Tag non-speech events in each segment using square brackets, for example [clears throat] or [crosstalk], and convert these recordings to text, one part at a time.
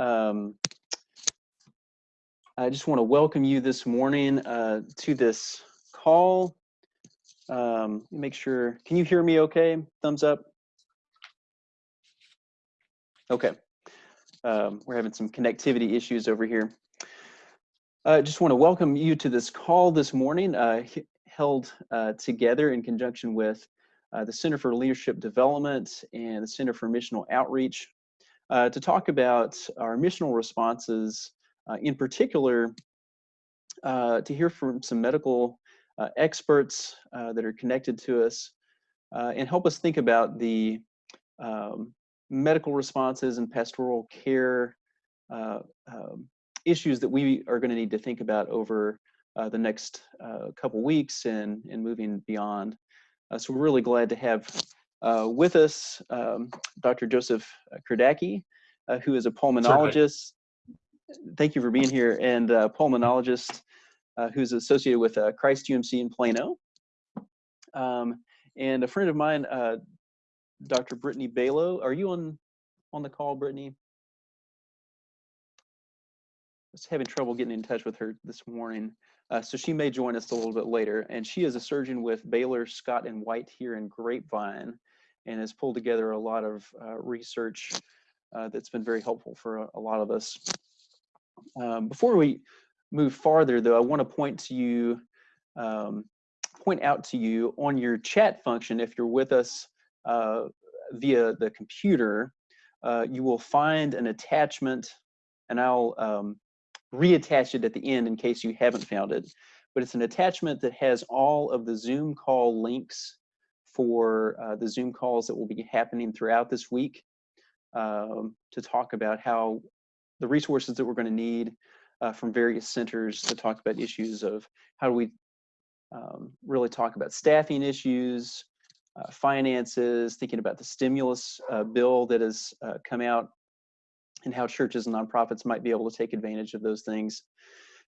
Um, I just want to welcome you this morning uh, to this call. Um, make sure, can you hear me okay? Thumbs up. Okay. Um, we're having some connectivity issues over here. I just want to welcome you to this call this morning, uh, held uh, together in conjunction with uh, the Center for Leadership Development and the Center for Missional Outreach uh, to talk about our missional responses, uh, in particular, uh, to hear from some medical uh, experts uh, that are connected to us and help us think about the um, medical responses and pastoral care um, issues that we are going to need to think about over the next couple weeks and, and moving beyond. Uh, so we're really glad to have uh, with us um, Dr. Joseph Kurdacki, uh, who is a pulmonologist. Certainly. Thank you for being here, and a pulmonologist who's associated with Christ UMC in Plano. Um, and a friend of mine, Dr. Brittany Balo. Are you on on the call, Brittany? I was having trouble getting in touch with her this morning. Uh, so she may join us a little bit later. And she is a surgeon with Baylor, Scott, and White here in Grapevine and has pulled together a lot of uh, research uh, that's been very helpful for a, a lot of us. Um, before we move farther, though, I want to point to you, um, point out to you on your chat function, if you're with us uh, via the computer, uh, you will find an attachment, and I'll um, reattach it at the end in case you haven't found it. But it's an attachment that has all of the Zoom call links for uh, the Zoom calls that will be happening throughout this week um, to talk about how the resources that we're going to need uh, from various centers to talk about issues of how do we um, really talk about staffing issues, uh, finances, thinking about the stimulus uh, bill that has uh, come out and how churches and nonprofits might be able to take advantage of those things.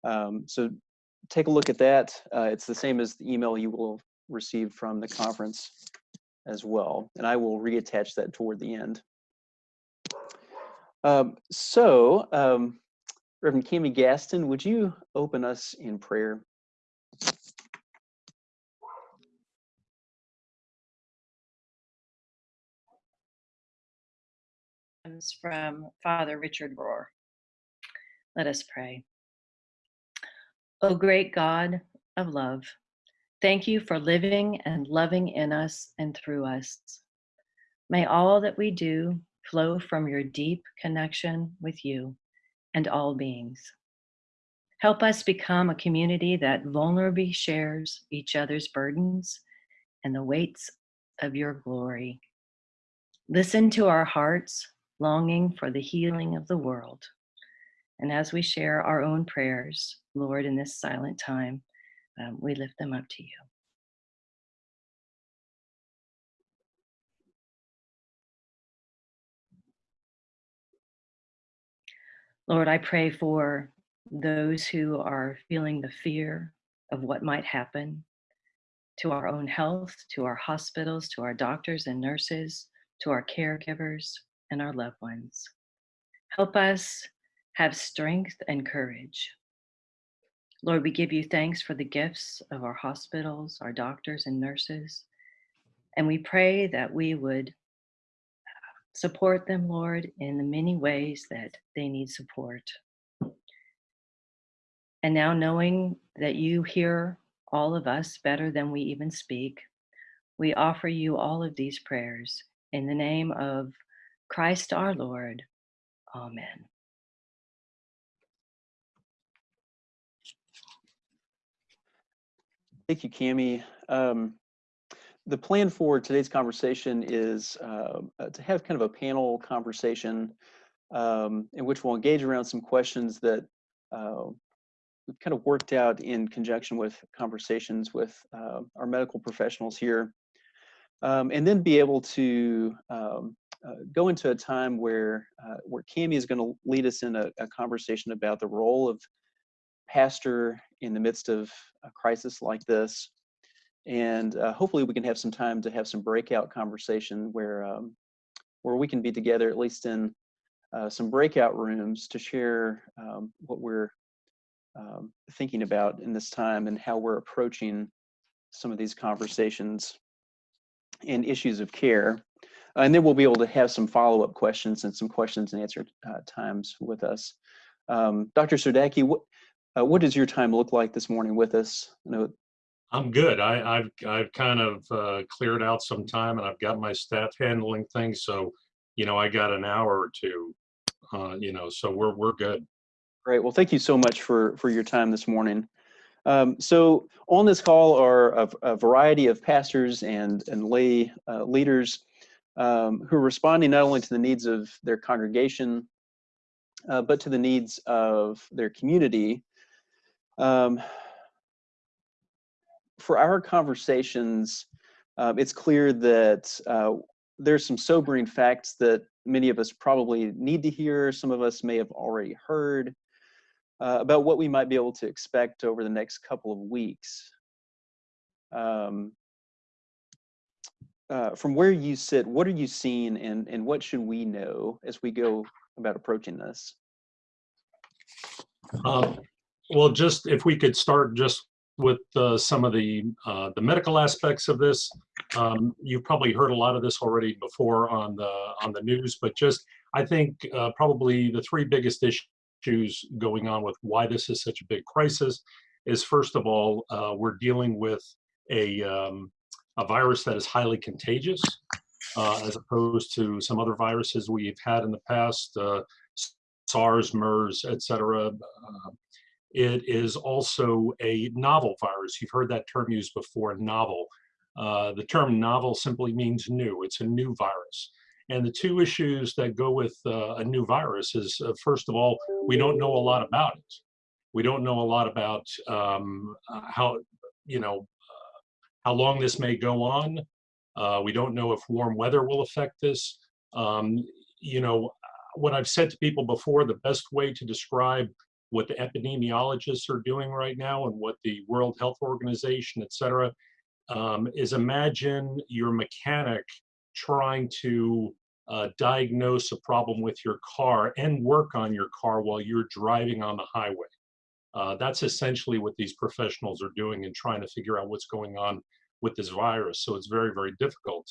Um, so take a look at that. Uh, it's the same as the email you will receive from the conference as well. And I will reattach that toward the end. Um, so, um, Reverend Cami Gaston, would you open us in prayer? comes from Father Richard Rohr. Let us pray. O great God of love, thank you for living and loving in us and through us. May all that we do flow from your deep connection with you and all beings. Help us become a community that vulnerably shares each other's burdens and the weights of your glory. Listen to our hearts longing for the healing of the world. And as we share our own prayers, Lord, in this silent time, um, we lift them up to you. Lord, I pray for those who are feeling the fear of what might happen to our own health, to our hospitals, to our doctors and nurses, to our caregivers, and our loved ones. Help us have strength and courage. Lord, we give you thanks for the gifts of our hospitals, our doctors and nurses, and we pray that we would support them, Lord, in the many ways that they need support. And now knowing that you hear all of us better than we even speak, we offer you all of these prayers in the name of Christ our Lord. Amen. Thank you, Cami. Um, the plan for today's conversation is uh, uh, to have kind of a panel conversation um, in which we'll engage around some questions that uh, we've kind of worked out in conjunction with conversations with uh, our medical professionals here. Um, and then be able to um, uh, go into a time where uh, where Cami is going to lead us in a, a, conversation about the role of pastor in the midst of a crisis like this, and uh, hopefully we can have some time to have some breakout conversation where um, where we can be together at least in uh, some breakout rooms to share um, what we're um, thinking about in this time and how we're approaching some of these conversations and issues of care. And then we'll be able to have some follow-up questions and some questions and answer uh, times with us. Um, Dr. Surdacki, what, uh, what does your time look like this morning with us? I know I'm good. I, I've I've kind of uh, cleared out some time, and I've got my staff handling things. So, you know, I got an hour or two. Uh, you know, so we're we're good. Great. Well, thank you so much for for your time this morning. Um, so on this call are a, a, variety of pastors and and lay uh, leaders um, who are responding not only to the needs of their congregation, uh, but to the needs of their community. Um, for our conversations, um, it's clear that uh, there's some sobering facts that many of us probably need to hear. Some of us may have already heard uh, about what we might be able to expect over the next couple of weeks. Um, uh, from where you sit, what are you seeing and, and what should we know as we go about approaching this? Um, well, just if we could start just with uh, some of the uh, the medical aspects of this. Um, you've probably heard a lot of this already before on the on the news, but just I think uh, probably the three biggest issues going on with why this is such a big crisis is first of all uh, we're dealing with a um, a virus that is highly contagious uh, as opposed to some other viruses we've had in the past. Uh, SARS, MERS, et cetera, it is also a novel virus. You've heard that term used before, novel. Uh, the term novel simply means new. It's a new virus. And the two issues that go with uh, a new virus is, uh, first of all, we don't know a lot about it. We don't know a lot about um, how, you know, uh, how long this may go on. Uh, we don't know if warm weather will affect this. Um, you know, what I've said to people before, the best way to describe what the epidemiologists are doing right now and what the World Health Organization, et cetera, um, is imagine your mechanic trying to uh, diagnose a problem with your car and work on your car while you're driving on the highway. Uh, that's essentially what these professionals are doing and trying to figure out what's going on with this virus. So it's very, very difficult.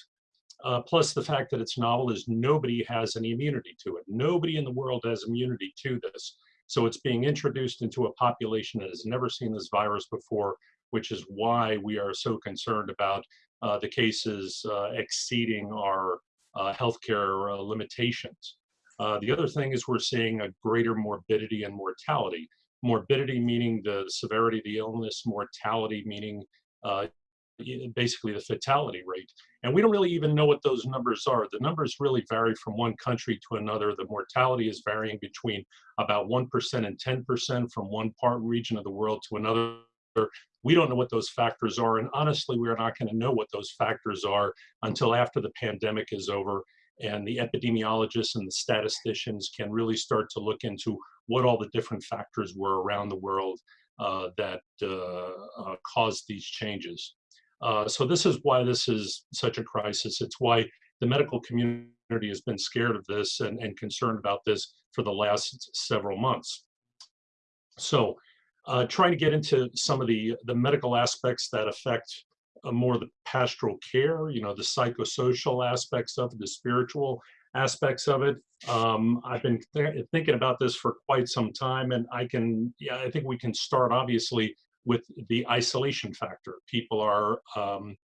Uh, plus the fact that it's novel is nobody has any immunity to it. Nobody in the world has immunity to this. So it's being introduced into a population that has never seen this virus before, which is why we are so concerned about uh, the cases uh, exceeding our uh, healthcare uh, limitations. Uh, the other thing is we're seeing a greater morbidity and mortality. Morbidity meaning the severity of the illness, mortality meaning uh, basically the fatality rate. And we don't really even know what those numbers are. The numbers really vary from one country to another. The mortality is varying between about 1% and 10% from one part region of the world to another. We don't know what those factors are. And honestly, we're not going to know what those factors are until after the pandemic is over and the epidemiologists and the statisticians can really start to look into what all the different factors were around the world uh, that uh, uh, caused these changes. Uh, so this is why this is such a crisis. It's why the medical community has been scared of this and, and concerned about this for the last several months. So uh, trying to get into some of the, the medical aspects that affect uh, more the pastoral care, you know, the psychosocial aspects of it, the spiritual aspects of it. Um, I've been th thinking about this for quite some time and I can, yeah, I think we can start obviously with the isolation factor. People are um,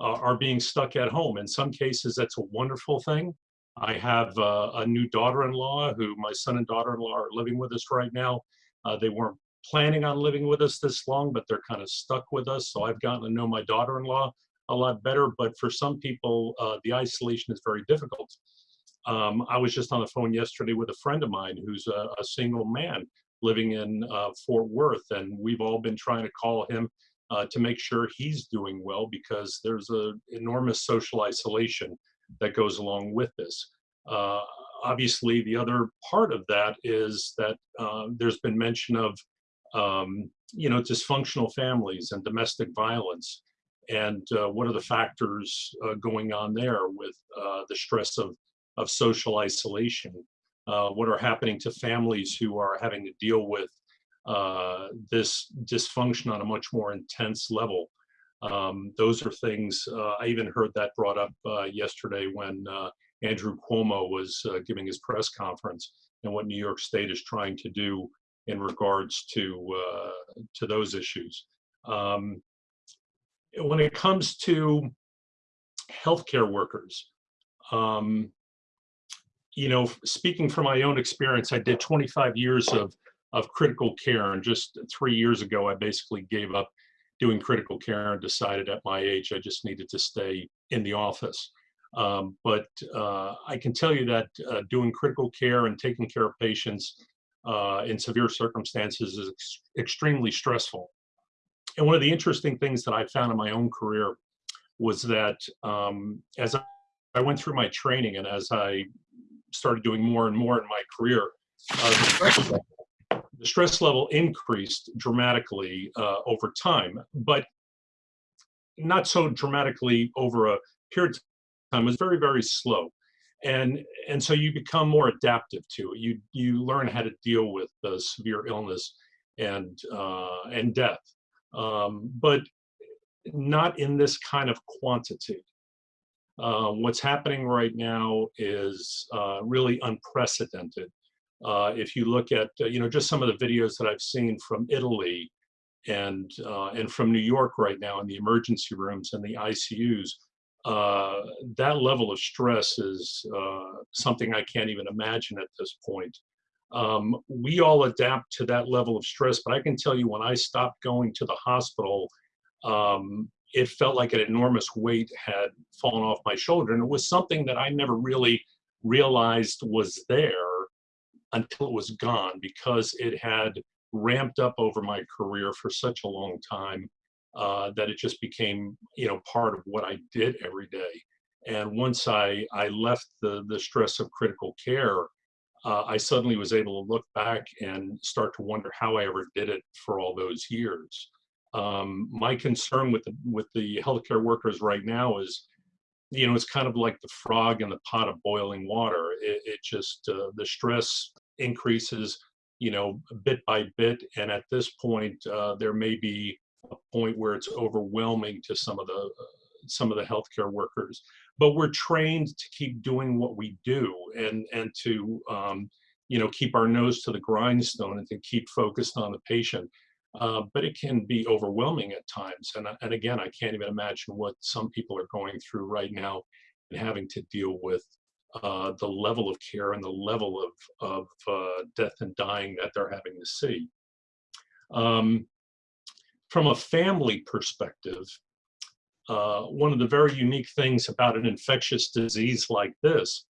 uh, are being stuck at home. In some cases, that's a wonderful thing. I have uh, a new daughter-in-law who my son and daughter-in-law are living with us right now. Uh, they weren't planning on living with us this long, but they're kind of stuck with us. So I've gotten to know my daughter-in-law a lot better. But for some people, uh, the isolation is very difficult. Um, I was just on the phone yesterday with a friend of mine who's a, a single man living in uh, Fort Worth, and we've all been trying to call him uh, to make sure he's doing well because there's an enormous social isolation that goes along with this. Uh, obviously, the other part of that is that uh, there's been mention of um, you know dysfunctional families and domestic violence, and uh, what are the factors uh, going on there with the stress of of social isolation. Uh, what are happening to families who are having to deal with uh, this dysfunction on a much more intense level. Um, those are things uh, I even heard that brought up yesterday when Andrew Cuomo was giving his press conference and what New York State is trying to do in regards to uh, to those issues. Um, when it comes to healthcare workers, um, you know, speaking from my own experience, I did 25 years of of critical care, and just three years ago, I basically gave up doing critical care and decided at my age I just needed to stay in the office. Um, but uh, I can tell you that uh, doing critical care and taking care of patients uh, in severe circumstances is ex extremely stressful. And one of the interesting things that I found in my own career was that um, as I went through my training and as I started doing more and more in my career, uh, the, stress level, the, stress level, increased dramatically uh, over time, but not so dramatically over a period of time. It was very, very slow. And, and so you become more adaptive to it. You, you learn how to deal with the severe illness and, uh, and death, um, but not in this kind of quantity. Uh, what's happening right now is uh, really unprecedented. Uh, if you look at, uh, you know, just some of the videos that I've seen from Italy and uh, and from New York right now in the emergency rooms and the ICUs, uh, that level of stress is something I can't even imagine at this point. Um, we all adapt to that level of stress, but I can tell you when I stopped going to the hospital, um, it felt like an enormous weight had fallen off my shoulder. And it was something that I never really realized was there until it was gone because it had ramped up over my career for such a long time uh, that it just became, you know, part of what I did every day. And once I, I left the, the stress of critical care, uh, I suddenly was able to look back and start to wonder how I ever did it for all those years. Um, my concern with the with the healthcare workers right now is, you know, it's kind of like the frog in the pot of boiling water. It, it just uh, the stress increases, you know, bit by bit, and at this point, uh, there may be a point where it's overwhelming to some of the uh, some of the healthcare workers. But we're trained to keep doing what we do, and and to um, you know keep our nose to the grindstone and to keep focused on the patient uh, but it can be overwhelming at times. And, and again, I can't even imagine what some people are going through right now and having to deal with uh, the level of care and the level of, of uh, death and dying that they're having to see. Um, from a family perspective, uh, one of the very unique things about an infectious disease like this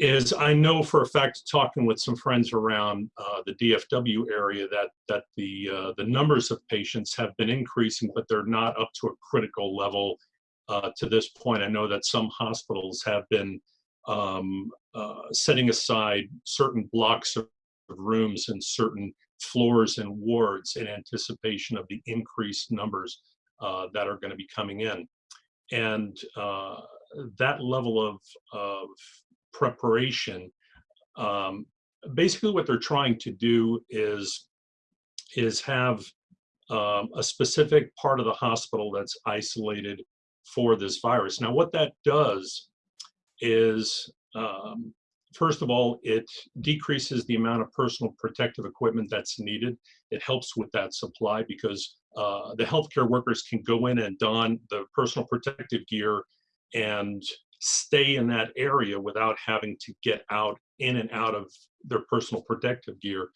is I know for a fact, talking with some friends around uh, the DFW area, that that the uh, the numbers of patients have been increasing, but they're not up to a critical level uh, to this point. I know that some hospitals have been um, uh, setting aside certain blocks of rooms and certain floors and wards in anticipation of the increased numbers uh, that are going to be coming in, and uh, that level of of preparation. Um, basically what they're trying to do is, is have um, a specific part of the hospital that's isolated for this virus. Now what that does is, um, first of all, it decreases the amount of personal protective equipment that's needed. It helps with that supply because uh, the healthcare workers can go in and don the personal protective gear and stay in that area without having to get out in and out of their personal protective gear.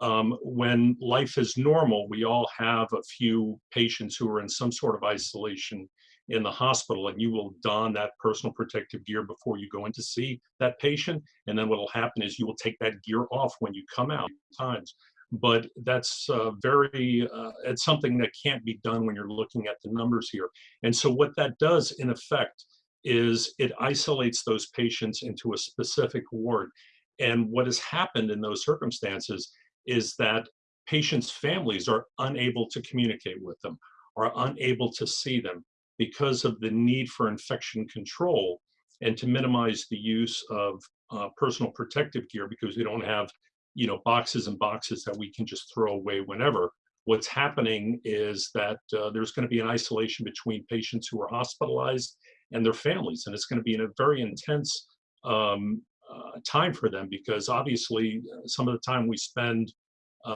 Um, when life is normal, we all have a few patients who are in some sort of isolation in the hospital and you will don that personal protective gear before you go in to see that patient. And then what will happen is you will take that gear off when you come out times. But that's uh, very, uh, it's something that can't be done when you're looking at the numbers here. And so what that does in effect is it isolates those patients into a specific ward. And what has happened in those circumstances is that patients' families are unable to communicate with them, are unable to see them because of the need for infection control. and to minimize the use of uh, personal protective gear because we don't have, you know, boxes and boxes that we can just throw away whenever. What's happening is that uh, there's going to be an isolation between patients who are hospitalized and their families, and it's going to be in a very intense um, uh, time for them because obviously uh, some of the time we spend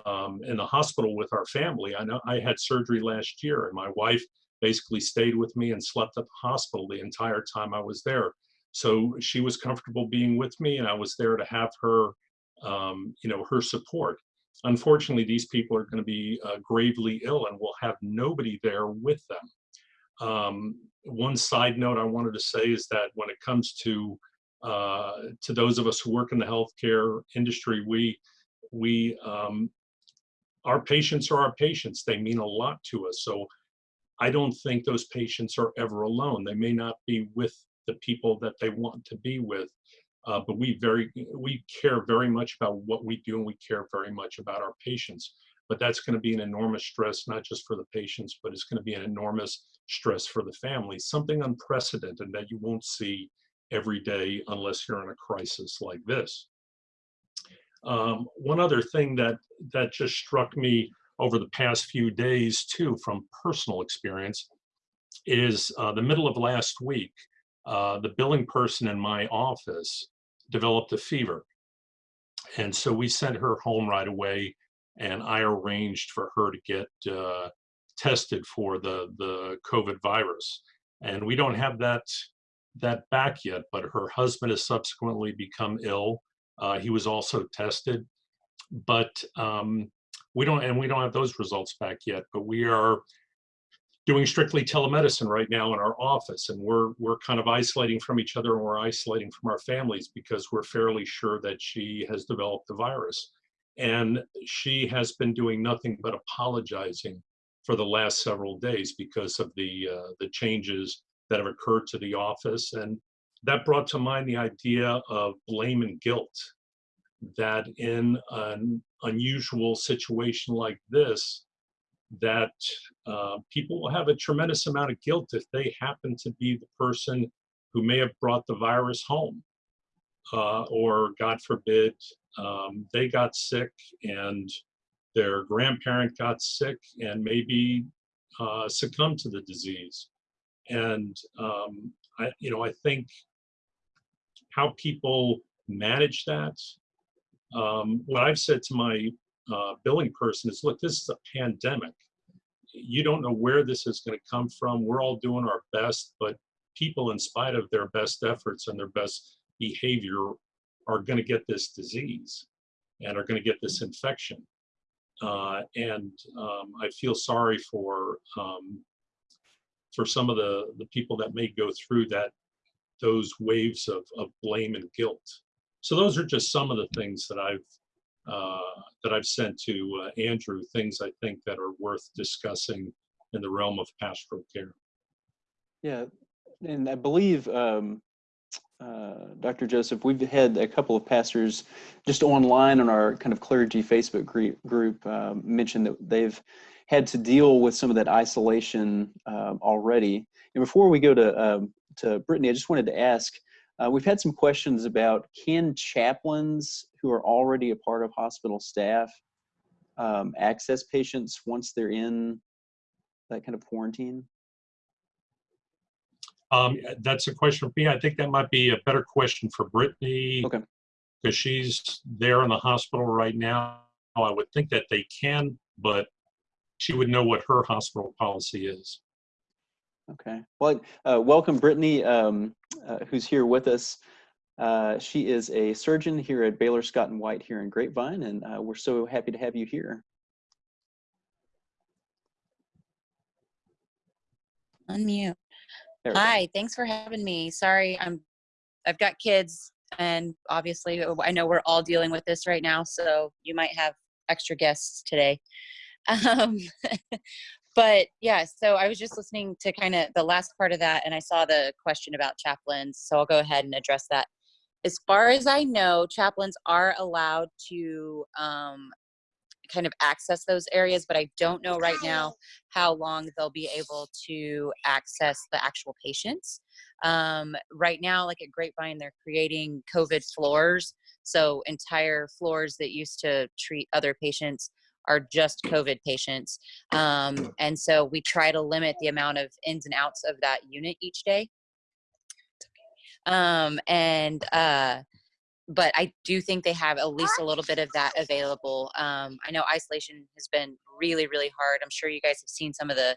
um, in the hospital with our family. I know I had surgery last year, and my wife basically stayed with me and slept at the hospital the entire time I was there. So she was comfortable being with me, and I was there to have her, um, you know, her support. Unfortunately, these people are going to be uh, gravely ill, and we'll have nobody there with them. Um, one side note I wanted to say is that when it comes to uh, to those of us who work in the healthcare industry, we we um, our patients are our patients. They mean a lot to us. So I don't think those patients are ever alone. They may not be with the people that they want to be with, uh, but we very we care very much about what we do, and we care very much about our patients. But that's going to be an enormous stress, not just for the patients, but it's going to be an enormous stress for the family, Something unprecedented that you won't see every day unless you're in a crisis like this. Um, one other thing that that just struck me over the past few days too, from personal experience, is uh, the middle of last week, uh, the billing person in my office developed a fever, and so we sent her home right away, and I arranged for her to get uh, tested for the the COVID virus, and we don't have that that back yet, but her husband has subsequently become ill. Uh, he was also tested, but um, we don't, and we don't have those results back yet. But we are doing strictly telemedicine right now in our office, and we're we're kind of isolating from each other, and we're isolating from our families because we're fairly sure that she has developed the virus, and she has been doing nothing but apologizing for the last several days because of the uh, the changes that have occurred to the office. And that brought to mind the idea of blame and guilt that in an unusual situation like this that uh, people will have a tremendous amount of guilt if they happen to be the person who may have brought the virus home uh, or god forbid um, they got sick and their grandparent got sick and maybe uh, succumbed to the disease and um, I, you know, I think how people manage that. Um, what I've said to my uh, billing person is, look, this is a pandemic. You don't know where this is going to come from. We're all doing our best, but people, in spite of their best efforts and their best behavior, are going to get this disease and are going to get this infection. Uh, and um, I feel sorry for um, for some of the the people that may go through that those waves of, of blame and guilt. So those are just some of the things that I've uh, that I've sent to uh, Andrew, things I think that are worth discussing in the realm of pastoral care. Yeah, and I believe um, uh, Dr. Joseph, we've had a couple of pastors just online on our kind of clergy Facebook group, group um, mention that they've had to deal with some of that isolation um, already. And before we go to um, to Brittany, I just wanted to ask, uh, we've had some questions about can chaplains who are already a part of hospital staff um, access patients once they're in that kind of quarantine? Um, that's a question for me. I think that might be a better question for Brittany. Okay. Because she's there in the hospital right now. I would think that they can, but she would know what her hospital policy is. Okay. Well, uh, welcome Brittany, um, uh, who's here with us. Uh, she is a surgeon here at Baylor Scott and White here in Grapevine, and uh, we're so happy to have you here. Unmute. Hi, thanks for having me. Sorry, I'm I've got kids and obviously uh, I know we're all dealing with this right now, so you might have extra guests today. [laughs] Um, but yeah, so I was just listening to kind of the last part of that, and I saw the question about chaplains. So I'll go ahead and address that. As far as I know, chaplains are allowed to um, kind of access those areas, but I don't know right now how long they'll be able to access the actual patients. Um, right now, like at Grapevine, they're creating COVID floors. So entire floors that used to treat other patients are just COVID patients. Um, and so we try to limit the amount of ins and outs of that unit each day. Um, and uh, but I do think they have at least a little bit of that available. Um, I know isolation has been really, really hard. I'm sure you guys have seen some of the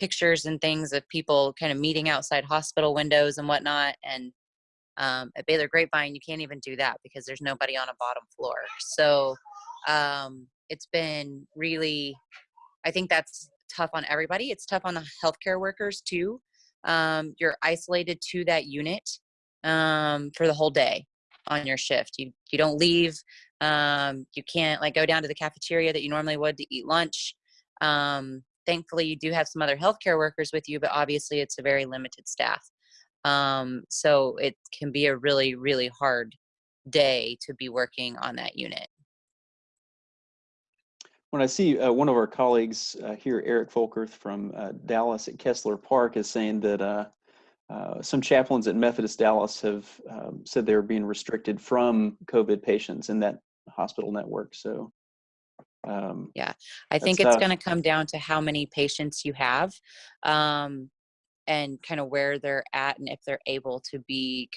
pictures and things of people kind of meeting outside hospital windows and whatnot. And um, at Baylor Grapevine, you can't even do that because there's nobody on a bottom floor. So um, it's been really, I think that's tough on everybody. It's tough on the healthcare workers too. Um, you're isolated to that unit um, for the whole day on your shift. You you don't leave. Um, you can't like go down to the cafeteria that you normally would to eat lunch. Um, thankfully, you do have some other healthcare workers with you, but obviously it's a very limited staff. Um, so it can be a really really hard day to be working on that unit. When I see uh, one of our colleagues uh, here, Eric Folkerth from uh, Dallas at Kessler Park, is saying that uh, some chaplains at Methodist Dallas have um, said they're being restricted from COVID patients in that hospital network. So, um, yeah, I think it's going to come down to how many patients you have um, and kind of where they're at and if they're able to be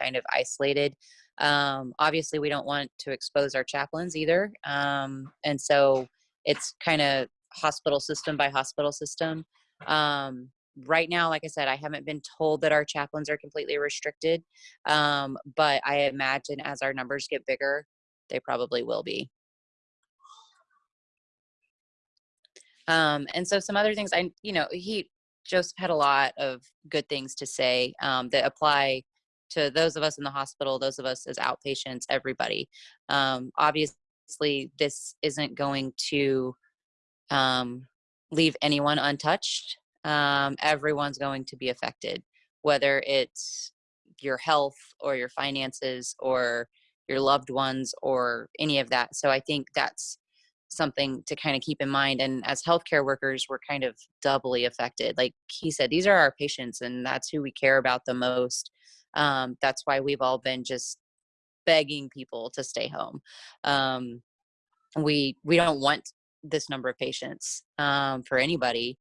kind of isolated. Um, obviously, we don't want to expose our chaplains either. Um, and so it's kind of hospital system by hospital system. Um, right now, like I said, I haven't been told that our chaplains are completely restricted. Um, but I imagine as our numbers get bigger, they probably will be. Um, and so some other things I, you know, he, Joseph had a lot of good things to say um, that apply to those of us in the hospital, those of us as outpatients, everybody. Um, obviously, this isn't going to um, leave anyone untouched. Um, everyone's going to be affected, whether it's your health or your finances or your loved ones or any of that. So I think that's something to kind of keep in mind. And as healthcare workers, we're kind of doubly affected. Like he said, these are our patients, and that's who we care about the most. Um, that's why we've all been just begging people to stay home. Um, we we don't want this number of patients um, for anybody,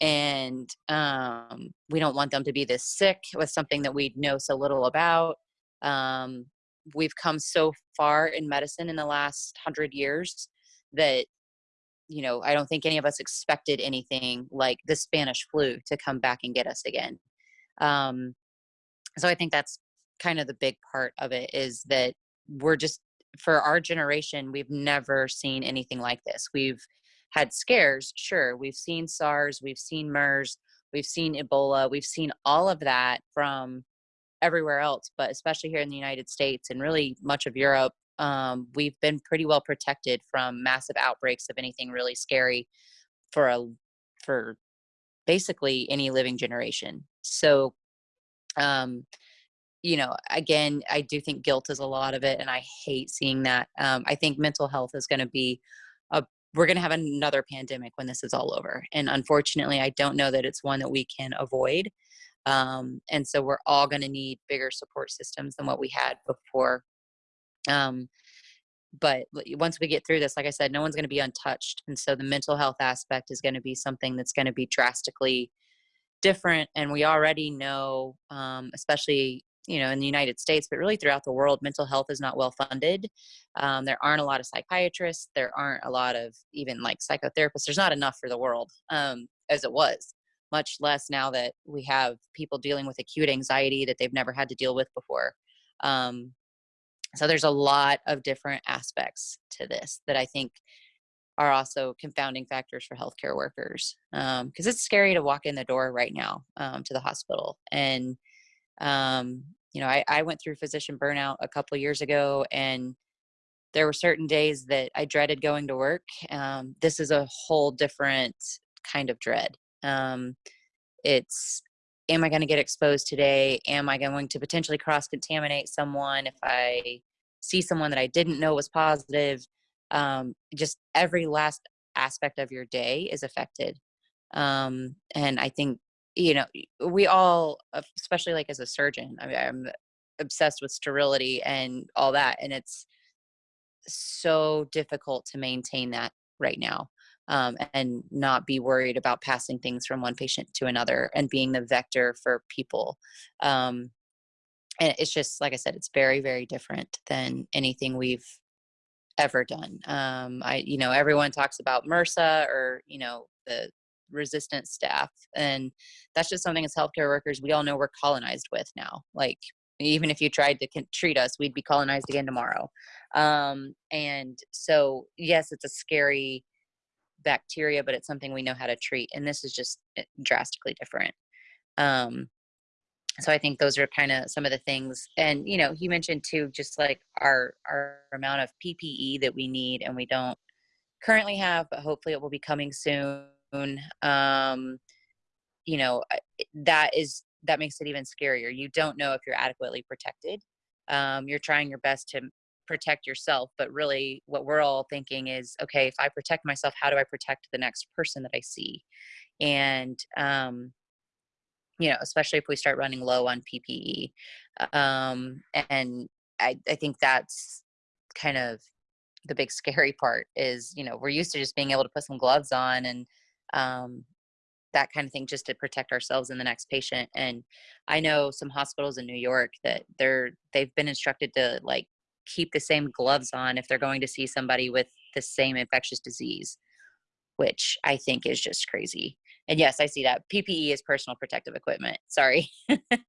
and um, we don't want them to be this sick with something that we know so little about. Um, we've come so far in medicine in the last hundred years that you know i don't think any of us expected anything like the spanish flu to come back and get us again um, so i think that's kind of the big part of it is that we're just for our generation we've never seen anything like this we've had scares sure we've seen sars we've seen mers we've seen ebola we've seen all of that from everywhere else but especially here in the united states and really much of europe um, we've been pretty well protected from massive outbreaks of anything really scary for a for basically any living generation. So um you know again i do think guilt is a lot of it and i hate seeing that. Um, i think mental health is going to be we're going to have another pandemic when this is all over and unfortunately i don't know that it's one that we can avoid um, and so we're all going to need bigger support systems than what we had before um, but once we get through this like i said no one's going to be untouched and so the mental health aspect is going to be something that's going to be drastically different and we already know um, especially you know in the united states but really throughout the world mental health is not well funded. Um, there aren't a lot of psychiatrists there aren't a lot of even like psychotherapists there's not enough for the world um, as it was much less now that we have people dealing with acute anxiety that they've never had to deal with before. Um, so there's a lot of different aspects to this that i think are also confounding factors for healthcare workers because it's scary to walk in the door right now um, to the hospital and um, you know I, I went through physician burnout a couple years ago and there were certain days that i dreaded going to work um, this is a whole different kind of dread um, it's am i going to get exposed today? Am i going to potentially cross contaminate someone if i see someone that i didn't know was positive? Um, just every last aspect of your day is affected um, and i think you know, we all, especially like as a surgeon, I mean, I'm obsessed with sterility and all that, and it's so difficult to maintain that right now um, and not be worried about passing things from one patient to another and being the vector for people. Um, and it's just, like I said, it's very, very different than anything we've ever done. Um, I, you know, everyone talks about MRSA or, you know, the resistant staph. And that's just something as healthcare workers, we all know we're colonized with now. Like, even if you tried to treat us, we'd be colonized again tomorrow. Um, and so, yes, it's a scary bacteria, but it's something we know how to treat. And this is just eh, drastically different. Um, so I think those are kind of some of the things. And you know, he mentioned too, just like our our amount of PPE that we need and we don't currently have, but hopefully it will be coming soon. Um, you know, that is that makes it even scarier. You don't know if you're adequately protected. Um, you're trying your best to protect yourself, but really what we're all thinking is, okay, if I protect myself, how do I protect the next person that I see? And um, you know, especially if we start running low on PPE. Um, and I, I think that's kind of the big scary [laughs] part is, you know, we're used to just being able to put some gloves on and um, that kind of thing just to protect ourselves and the next patient. And I know some hospitals in New York that they're they've been instructed to like keep the same gloves on if they're going to see somebody with the same infectious disease, which I think is just crazy and yes, I see that. PPE is personal protective equipment. Sorry. Mm. [laughs]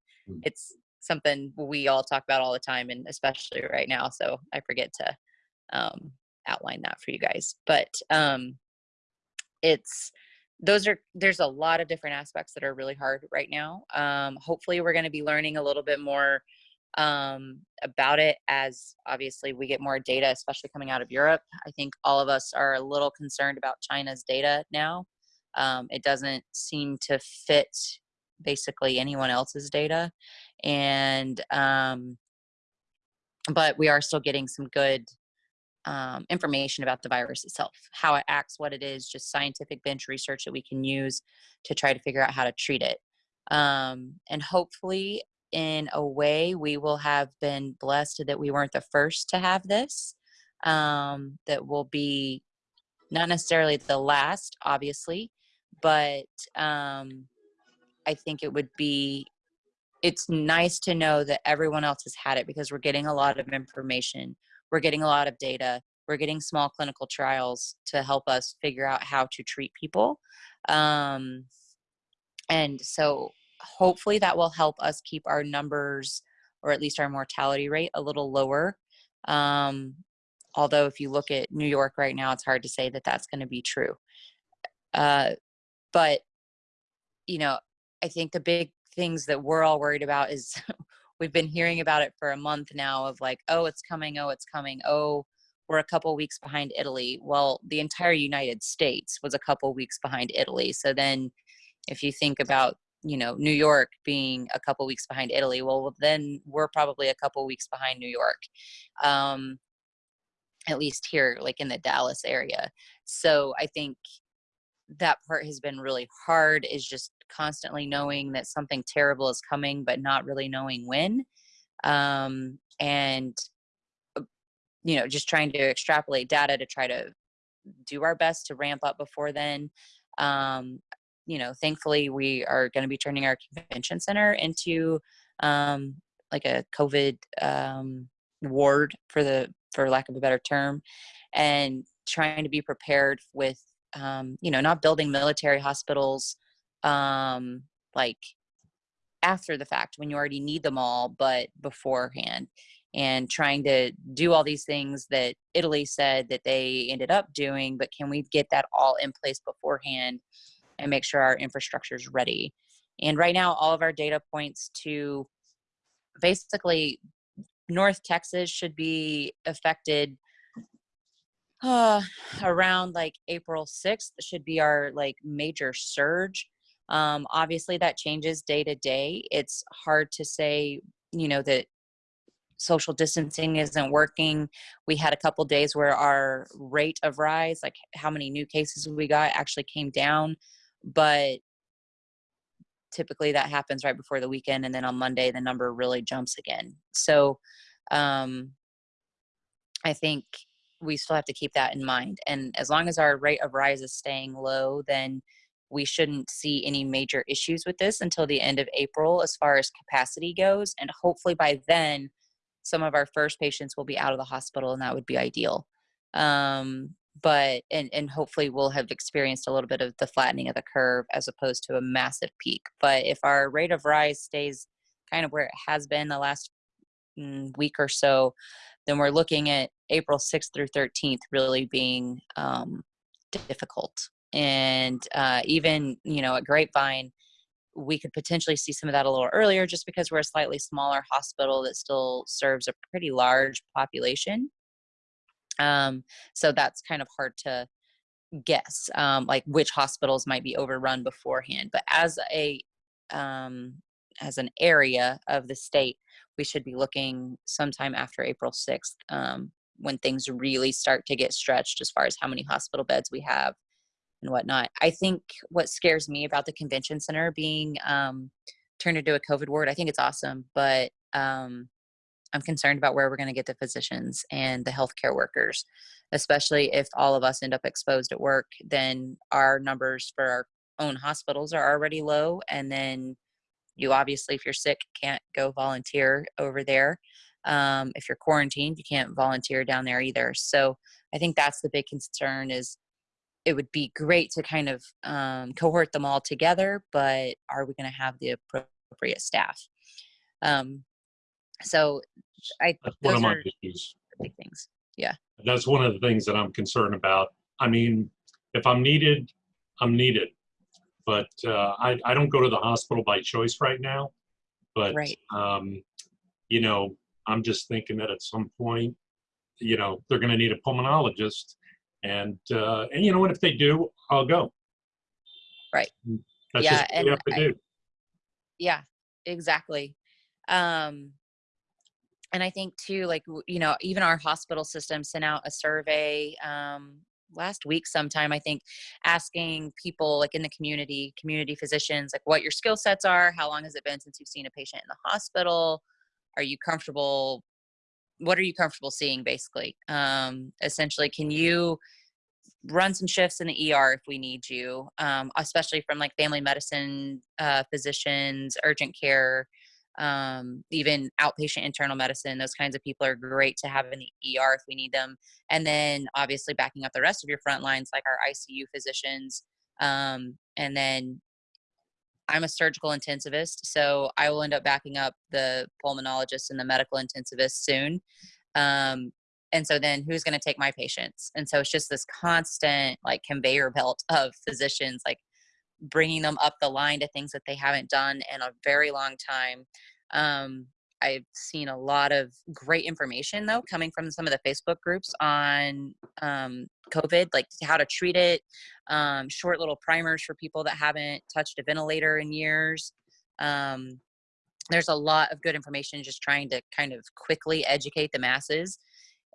it's something we all talk about all the time and especially right now. So I forget to um, outline that for you guys. But um, it's those are there's a lot of different aspects that are really hard right now. Um, hopefully we're going to be learning a little bit more um, about it as obviously we get more data, especially coming out of Europe. I think all of us are a little concerned about China's data now. Um, it doesn't seem to fit basically anyone else's data. And, um, but we are still getting some good um, information about the virus itself, how it acts, what it is, just scientific bench research that we can use to try to figure out how to treat it. Um, and hopefully, in a way, we will have been blessed that we weren't the first to have this. Um, that will be not necessarily the last, obviously, but um, I think it would be it's nice to know that everyone else has had it because we're getting a lot of information we're getting a lot of data we're getting small clinical trials to help us figure out how to treat people um, and so hopefully that will help us keep our numbers or at least our mortality rate a little lower um, although if you look at new york right now it's hard to say that that's going to be true. Uh, but you know i think the big things that we're all worried about is [laughs] we've been hearing about it for a month now of like oh it's coming oh it's coming oh we're a couple weeks behind italy. Well the entire united states was a couple weeks behind italy. So then if you think about you know new york being a couple weeks behind italy well then we're probably a couple weeks behind new york um at least here like in the dallas area. So i think that part has been really hard is just constantly knowing that something terrible is coming but not really knowing when um, and uh, you know just trying to extrapolate data to try to do our best to ramp up before then um, you know thankfully we are going to be turning our convention center into um, like a covid um, ward for the for lack of a better term and trying to be prepared with um, you know, not building military hospitals um, like after the fact when you already need them all, but beforehand, and trying to do all these things that Italy said that they ended up doing. But can we get that all in place beforehand and make sure our infrastructure is ready? And right now, all of our data points to basically North Texas should be affected uh, around like April 6th should be our like major surge. Um, obviously, that changes day to day. It's hard to say, you know, that social distancing isn't working. We had a couple days where our rate of rise, like how many new cases we got, actually came down. But typically that happens right before the weekend, and then on Monday the number really jumps again. So um, I think we still have to keep that in mind. And as long as our rate of rise is staying low, then we shouldn't see any major issues with this until the end of April as far as capacity goes. And hopefully by then, some of our first patients will be out of the hospital, and that would be ideal. Um, but and and hopefully we'll have experienced a little bit of the flattening of the curve as opposed to a massive peak. But if our rate of rise stays kind of where it has been the last mm, week or so, then we're looking at April 6th through 13th really being um, difficult. And uh, even, you know, at Grapevine, we could potentially see some of that a little earlier just because we're a slightly smaller hospital that still serves a pretty large population. Um, so that's kind of hard to guess, um, like which hospitals might be overrun beforehand. But as a um, as an area of the state, we should be looking sometime after April 6th um, when things really start to get stretched as far as how many hospital beds we have and whatnot. I think what scares me about the convention center being um, turned into a COVID ward, I think it's awesome, but um, I'm concerned about where we're going to get the physicians and the healthcare workers, especially if all of us end up exposed at work. Then our numbers for our own hospitals are already low, and then you obviously, if you're sick, can't go volunteer over there. Um, if you're quarantined, you can't volunteer down there either. So I think that's the big concern is it would be great to kind of um, cohort them all together, but are we going to have the appropriate staff? Um, so I That's one of my issues. big things. Yeah. That's one of the things that I'm concerned about. I mean, if I'm needed, I'm needed. But uh, I, I don't go to the hospital by choice right now. But, Right. um, you know, I'm just thinking that at some point, you know, they're going to need a pulmonologist. And, uh, and you know what, if they do, I'll go. Right. That's Yeah, and I- do. Yeah, exactly. Um, and I think too, like you know, even our hospital system sent out a survey um, last week, sometime I think, asking people like in the community, community physicians, like what your skill sets are. How long has it been since you've seen a patient in the hospital? Are you comfortable? What are you comfortable seeing? Basically, um, essentially, can you run some shifts in the ER if we need you, um, especially from like family medicine uh, physicians, urgent care, um, even outpatient internal medicine. Those kinds of people are great to have in the ER if we need them. And then obviously backing up the rest of your front lines, like our ICU physicians. Um, and then I'm a surgical intensivist, so I will end up backing up the pulmonologist and the medical intensivist soon. Um, and so then who's going to take my patients and so it's just this constant like conveyor belt of physicians like bringing them up the line to things that they haven't done in a very long time um, i've seen a lot of great information though coming from some of the facebook groups on um, covid like how to treat it um, short little primers for people that haven't touched a ventilator in years. Um, there's a lot of good information just trying to kind of quickly educate the masses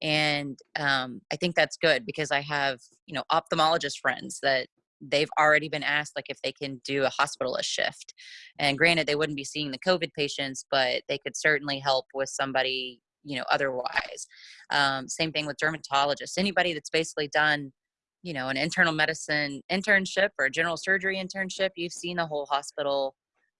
and um, i think that's good because i have you know ophthalmologist friends that they've already been asked like if they can do a hospitalist shift and granted they wouldn't be seeing the covid patients but they could certainly help with somebody you know otherwise. Um, same thing with dermatologists. Anybody that's basically done you know an internal medicine internship or a general surgery internship you've seen the whole hospital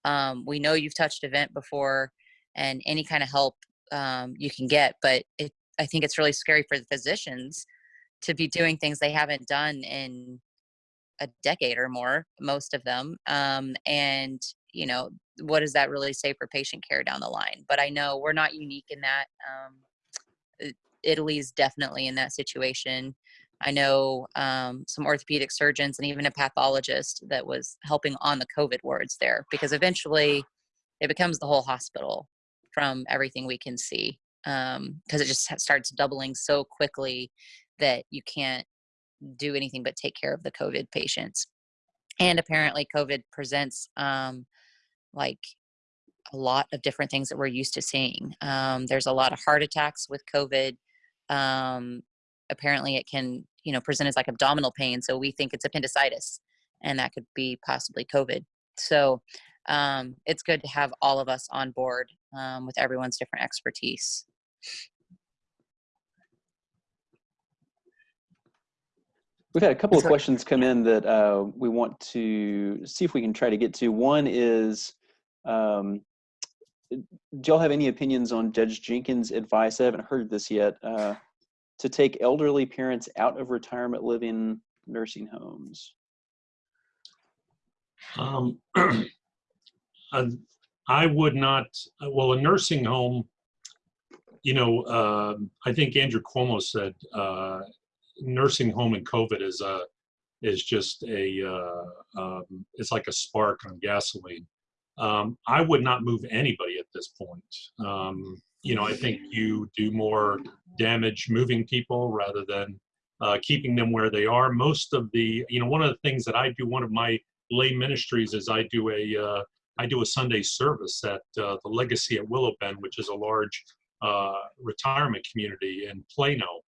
um, we know you've touched a vent before and any kind of help um, you can get but it I think it's really scary for the physicians to be doing things they haven't done in a decade or more, most of them. Um, and, you know, what does that really say for patient care down the line? But I know we're not unique in that. Um, I- Italy's definitely in that situation. I know um, some orthopedic surgeons and even a pathologist that was helping on the COVID wards there because eventually it becomes the whole hospital from everything we can see because it just starts doubling so quickly that you can't do anything but take care of the COVID patients. And apparently, COVID presents um, like a lot of different things that we're used to seeing. Um, there's a lot of heart attacks with COVID. Um, apparently, it can you know present as like abdominal pain, so we think it's appendicitis, and that could be possibly COVID. So um, it's good to have all of us on board um, with everyone's different expertise. We've had a couple of questions come in that uh, we want to see if we can try to get to. One is, um, do y'all have any opinions on Judge Jenkins' advice? I haven't heard this yet. Uh, to take elderly parents out of retirement living nursing homes. Um, [clears throat] uh, I would not, uh, well, a nursing home, you know, um, I think Andrew Cuomo said, uh, nursing home and COVID is a, is just a, uh, um, it's like a spark on gasoline. Um, I would not move anybody at this point. Um, you know, I think you do more damage moving people rather than uh, keeping them where they are. Most of the, you know, one of the things that I do, one of my lay ministries is I do a uh, I do a Sunday service at uh, the Legacy at Willow Bend, which is a large uh, retirement community in Plano.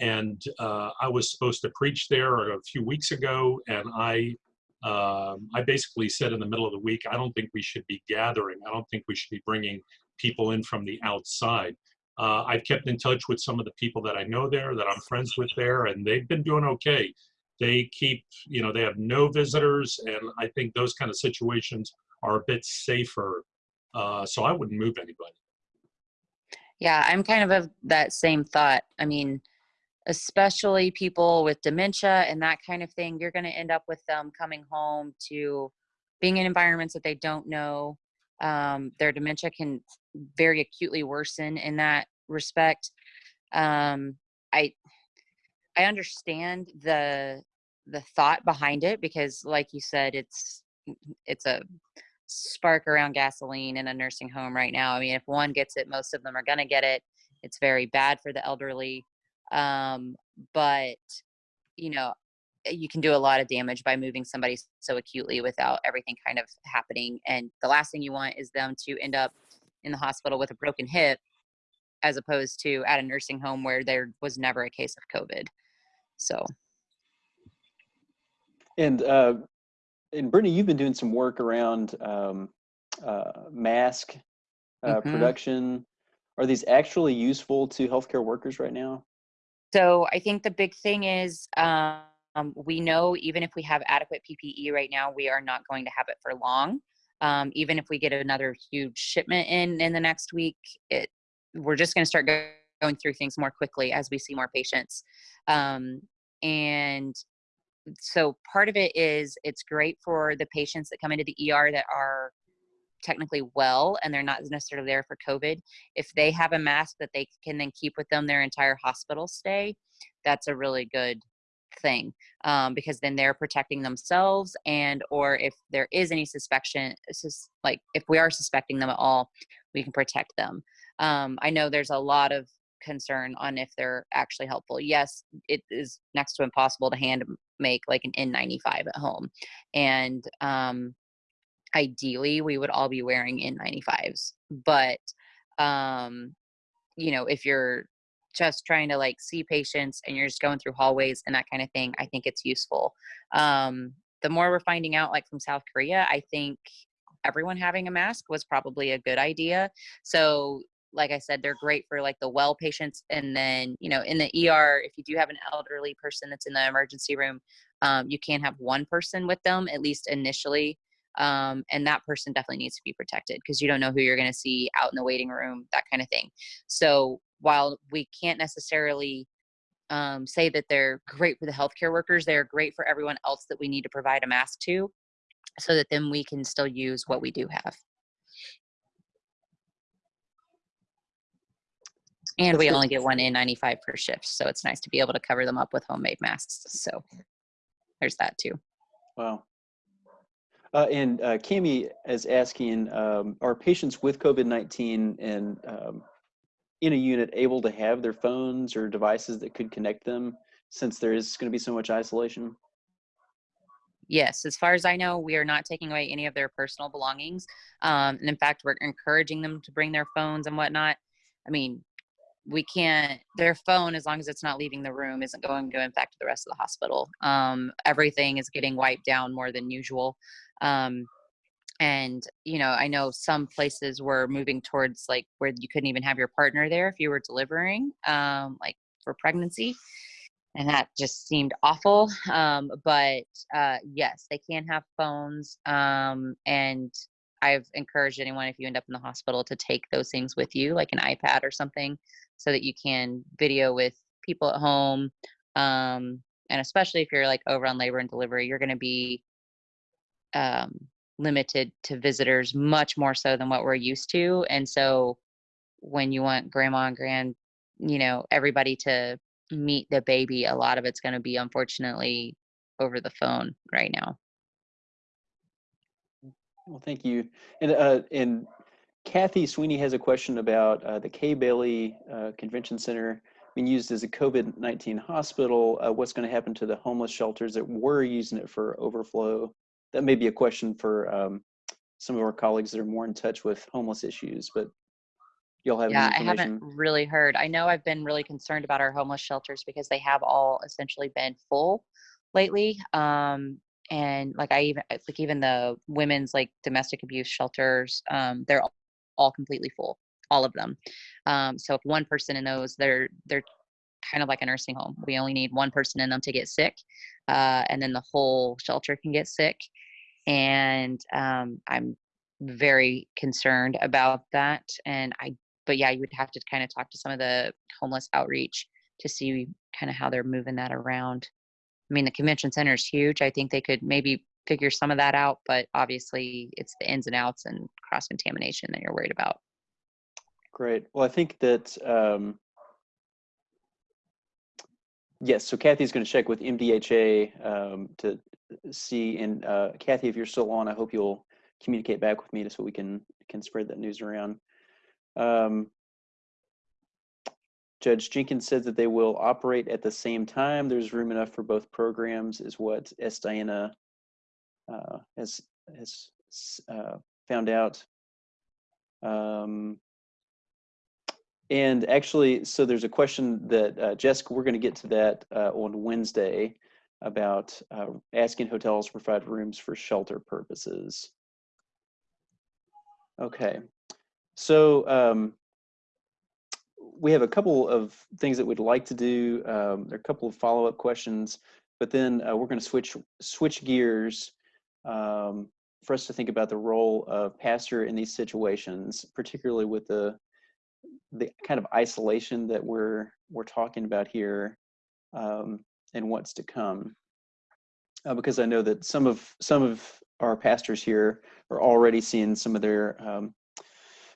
And uh, I was supposed to preach there a few weeks ago, and I um, I basically said in the middle of the week, I don't think we should be gathering. I don't think we should be bringing people in from the outside. Uh, I've kept in touch with some of the people that I know there, that I'm friends with there, and they've been doing okay they keep you know they have no visitors and i think those kind of situations are a bit safer uh, so i wouldn't move anybody Yeah, I'm kind of of that same thought. I mean, especially people with dementia and that kind of thing, you're going to end up with them coming home to being in environments that they don't know. Um, their dementia can very acutely worsen in that respect. Um, I I understand the the thought behind it because, like you said, it's it's a spark around gasoline in a nursing home right now. I mean, if one gets it, most of them are going to get it. It's very bad for the elderly. Um, but, you know, you can do a lot of damage by moving somebody so acutely without everything kind of happening. And the last thing you want is them to end up in the hospital with a broken hip as opposed to at a nursing home where there was never a case of COVID. So, And uh, and Brittany, you've been doing some work around um, uh, mask uh, Mhm. production. Are these actually useful to healthcare workers right now? So I think the big thing is um, we know even if we have adequate PPE right now, we are not going to have it for long. Um, even if we get another huge shipment in in the next week, it we're just going to start go- going through things more quickly as we see more patients. Um, and so part of it is it's great for the patients that come into the ER that are technically well and they're not necessarily there for COVID. If they have a mask that they can then keep with them their entire hospital stay, that's a really good thing um, because then they're protecting themselves and or if there is any suspicion sus- like if we are suspecting them at all we can protect them um, i know there's a lot of concern on if they're actually helpful yes it is next to impossible to hand make like an n95 at home and um, ideally we would all be wearing n95s but um, you know if you're just trying to like see patients and you're just going through hallways and that kind of thing i think it's useful. Um, the more we're finding out like from south korea i think everyone having a mask was probably a good idea. So like i said they're great for like the well patients and then you know in the er if you do have an elderly person that's in the emergency room um, you can have one person with them at least initially um, and that person definitely needs to be protected because you don't know who you're going to see out in the waiting room that kind of thing so while we can't necessarily um, say that they're great for the healthcare workers, they're great for everyone else that we need to provide a mask to, so that then we can still use what we do have. And we only get one N95 per shift, so it's nice to be able to cover them up with homemade masks. So there's that too. Wow. Uh, and uh, Cami is asking, um, are patients with COVID-19 and um, in a unit able to have their phones or devices that could connect them since there is going to be so much isolation? Yes, as far as I know, we are not taking away any of their personal belongings. Um, and in fact, we're encouraging them to bring their phones and whatnot. I mean, we can't, their phone, as long as it's not leaving the room, isn't going to infect the rest of the hospital. Um, everything is getting wiped down more than usual. Um, and you know i know some places were moving towards like where you couldn't even have your partner there if you were delivering um, like for pregnancy and that just seemed awful [laughs] um, but uh, yes they can have phones um, and i've encouraged anyone if you end up in the hospital to take those things with you like an ipad or something so that you can video with people at home um, and especially if you're like over on labor and delivery you're going to be um, limited to visitors much more so than what we're used to and so when you want grandma and grand you know everybody to meet the baby a lot of it's going to be unfortunately over the phone right now Well, thank you. And, uh, and Kathy Sweeney has a question about uh, the Kay Bailey uh, Convention Center being used as a COVID-19 hospital. Uh, what's going to happen to the homeless shelters that were using it for overflow? That may be a question for um, some of our colleagues that are more in touch with homeless issues, but y'all have yeah i haven't really heard. I know i've been really concerned about our homeless shelters because they have all essentially been full lately um and like i even like even the women's like domestic abuse shelters um they're all, all completely full all of them. Um so if one person in those they're they're kind of like a nursing home we only need one person in them to get sick uh and then the whole shelter can get sick and um i'm very concerned about that and i but yeah, you would have to kind of talk to some of the homeless outreach to see kind of how they're moving that around. I mean, the convention center is huge. I think they could maybe figure some of that out, but obviously it's the ins and outs and cross contamination that you're worried about. Great. Well, I think that, um, yes, so Kathy's going to check with MDHA um, to see, and uh, Kathy, if you're still on, I hope you'll communicate back with me just so we can, can spread that news around. Um, Judge Jenkins said that they will operate at the same time. There's room enough for both programs is what S. Diana uh, has, has uh, found out. Um, and actually, so there's a question that uh, Jessica, we're going to get to that uh, on Wednesday about uh, asking hotels to provide rooms for shelter purposes. Okay, so um, we have a couple of things that we'd like to do. Um, there are a couple of follow-up questions, but then uh, we're going to switch switch gears um, for us to think about the role of pastor in these situations, particularly with the the kind of isolation that we're we're talking about here um, and what's to come. Uh, because I know that some of some of our pastors here are already seeing some of their um,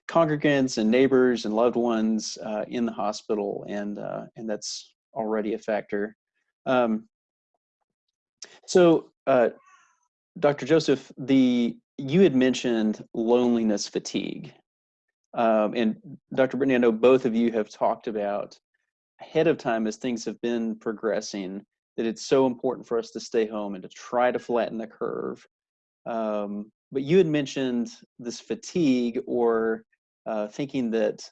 congregants and neighbors and loved ones uh, in the hospital, and uh, and that's already a factor. Um, so, uh, Dr. Joseph, the you had mentioned loneliness fatigue, um, and Dr. Brittany, I know both of you have talked about ahead of time as things have been progressing that it's so important for us to stay home and to try to flatten the curve. Um, but you had mentioned this fatigue or uh, thinking that,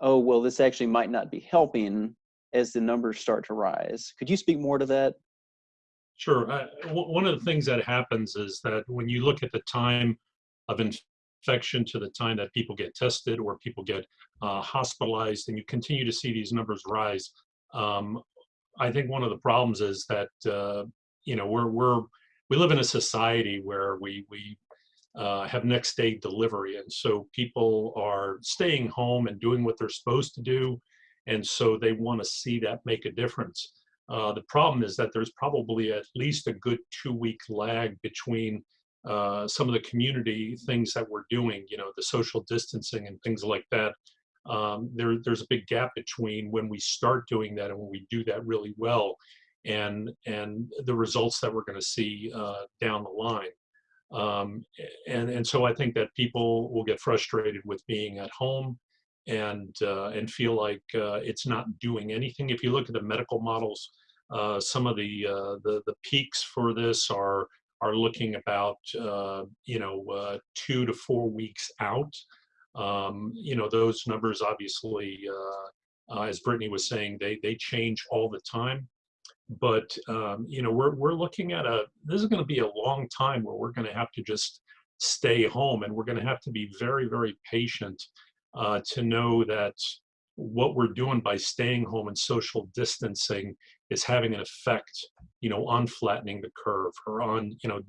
oh, well, this actually might not be helping as the numbers start to rise. Could you speak more to that? Sure. Uh, one of the things that happens is that when you look at the time of infection to the time that people get tested or people get uh, hospitalized, and you continue to see these numbers rise, um, I think one of the problems is that uh, you know we're we're we live in a society where we we uh, have next day delivery, and so people are staying home and doing what they're supposed to do, and so they want to see that make a difference. Uh, the problem is that there's probably at least a good two week lag between uh, some of the community things that we're doing, you know, the social distancing and things like that. Um, there, there's a big gap between when we start doing that and when we do that really well and, and the results that we're going to see uh, down the line. Um, and, and so I think that people will get frustrated with being at home and uh, and feel like uh, it's not doing anything. If you look at the medical models, uh, some of the, the the peaks for this are are looking about uh, you know uh, two to four weeks out. Um, you know those numbers obviously, as Brittany was saying, they they change all the time. But um, you know we're we're looking at a this is going to be a long time where we're going to have to just stay home. And we're going to have to be very, very patient uh, to know that what we're doing by staying home and social distancing is having an effect, you know, on flattening the curve or on, you know,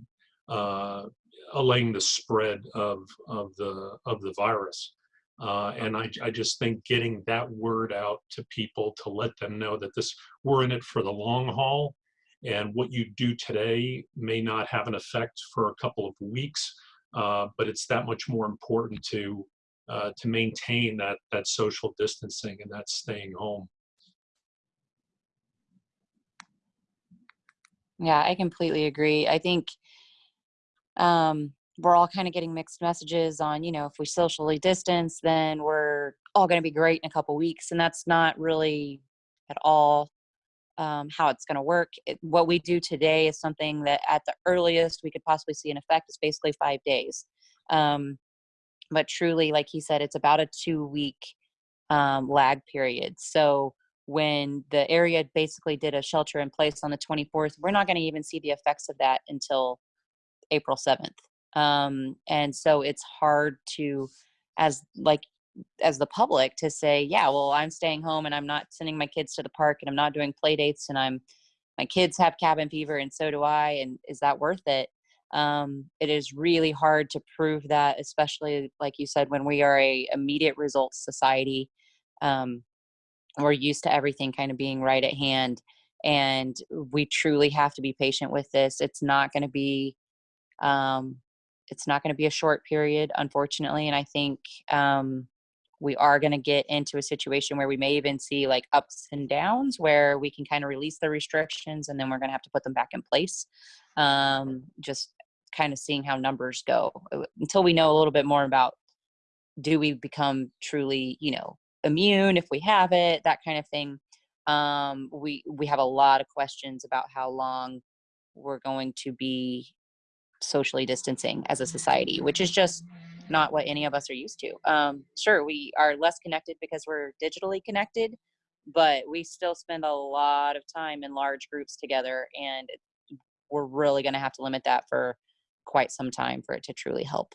uh, allaying the spread of of the of the virus. Uh, and I, I just think getting that word out to people to let them know that this we're in it for the long haul, and what you do today may not have an effect for a couple of weeks, uh, but it's that much more important to uh, to maintain that that social distancing and that staying home. Yeah, I completely agree. I think um, we're all kind of getting mixed messages on, you know, if we socially distance, then we're all going to be great in a couple weeks. And that's not really at all um, how it's going to work. It, what we do today is something that at the earliest we could possibly see an effect is basically five days. Um, but truly, like he said, it's about a two week um, lag period. So when the area basically did a shelter in place on the 24th, we're not going to even see the effects of that until April 7th. Um, and so it's hard to, as like, as the public to say, yeah, well, I'm staying home and I'm not sending my kids to the park and I'm not doing play dates and I'm, my kids have cabin fever and so do I. And is that worth it? Um, it is really hard to prove that, especially like you said, when we are a immediate results society. Um, we're used to everything kind of being right at hand and we truly have to be patient with this. It's not going to be um, it's not going to be a short period unfortunately and i think um, we are going to get into a situation where we may even see like ups and downs where we can kind of release the restrictions and then we're going to have to put them back in place um, just kind of seeing how numbers go uh, until we know a little bit more about do we become truly you know immune if we have it that kind of thing um, we we have a lot of questions about how long we're going to be socially distancing as a society which is just not what any of us are used to. Um, sure we are less connected because we're digitally connected but we still spend a lot of time in large groups together and we're really going to have to limit that for quite some time for it to truly help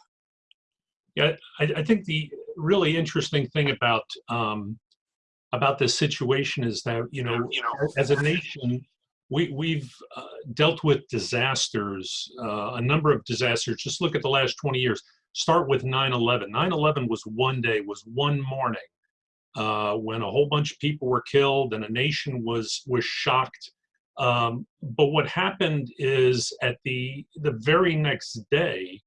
Yeah, I, I think the really interesting thing about um, about this situation is that you know, you know, as a nation, we we've uh, dealt with disasters, uh, a number of disasters. Just look at the last 20 years. Start with 9/11. 9/11 was one day, was one morning, uh, when a whole bunch of people were killed and a nation was was shocked. Um, but what happened is at the the very next day,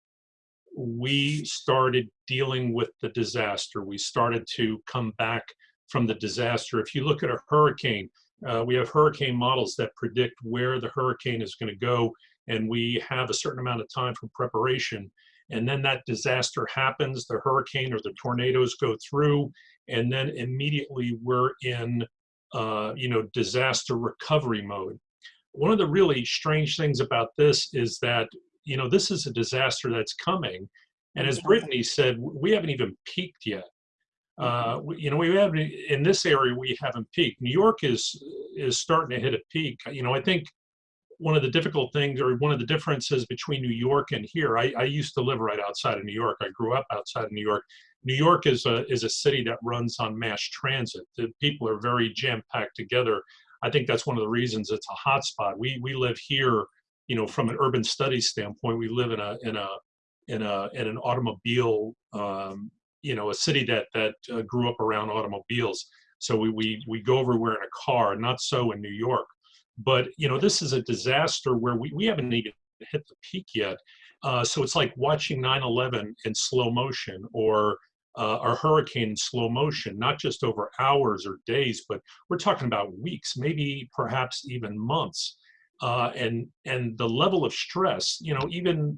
we started dealing with the disaster. We started to come back from the disaster. If you look at a hurricane, uh, we have hurricane models that predict where the hurricane is going to go, and we have a certain amount of time for preparation. And then that disaster happens, the hurricane or the tornadoes go through, and then immediately we're in, uh, you know, disaster recovery mode. One of the really strange things about this is that you know, this is a disaster that's coming. And as Brittany said, we haven't even peaked yet. Uh, you know, we have in this area we haven't peaked. New York is is starting to hit a peak. You know, I think one of the difficult things, or one of the differences between New York and here, I, I used to live right outside of New York. I grew up outside of New York. New York is a is a city that runs on mass transit. The people are very jam packed together. I think that's one of the reasons it's a hotspot. We we live here you know, from an urban studies standpoint, we live in a in a in a in an automobile, um, you know, a city that that uh, grew up around automobiles. So we we we go everywhere in a car. Not so in New York, but you know, this is a disaster where we we haven't even hit the peak yet. Uh, so it's like watching 9/11 in slow motion or uh, a hurricane in slow motion, not just over hours or days, but we're talking about weeks, maybe perhaps even months uh, and and the level of stress you know even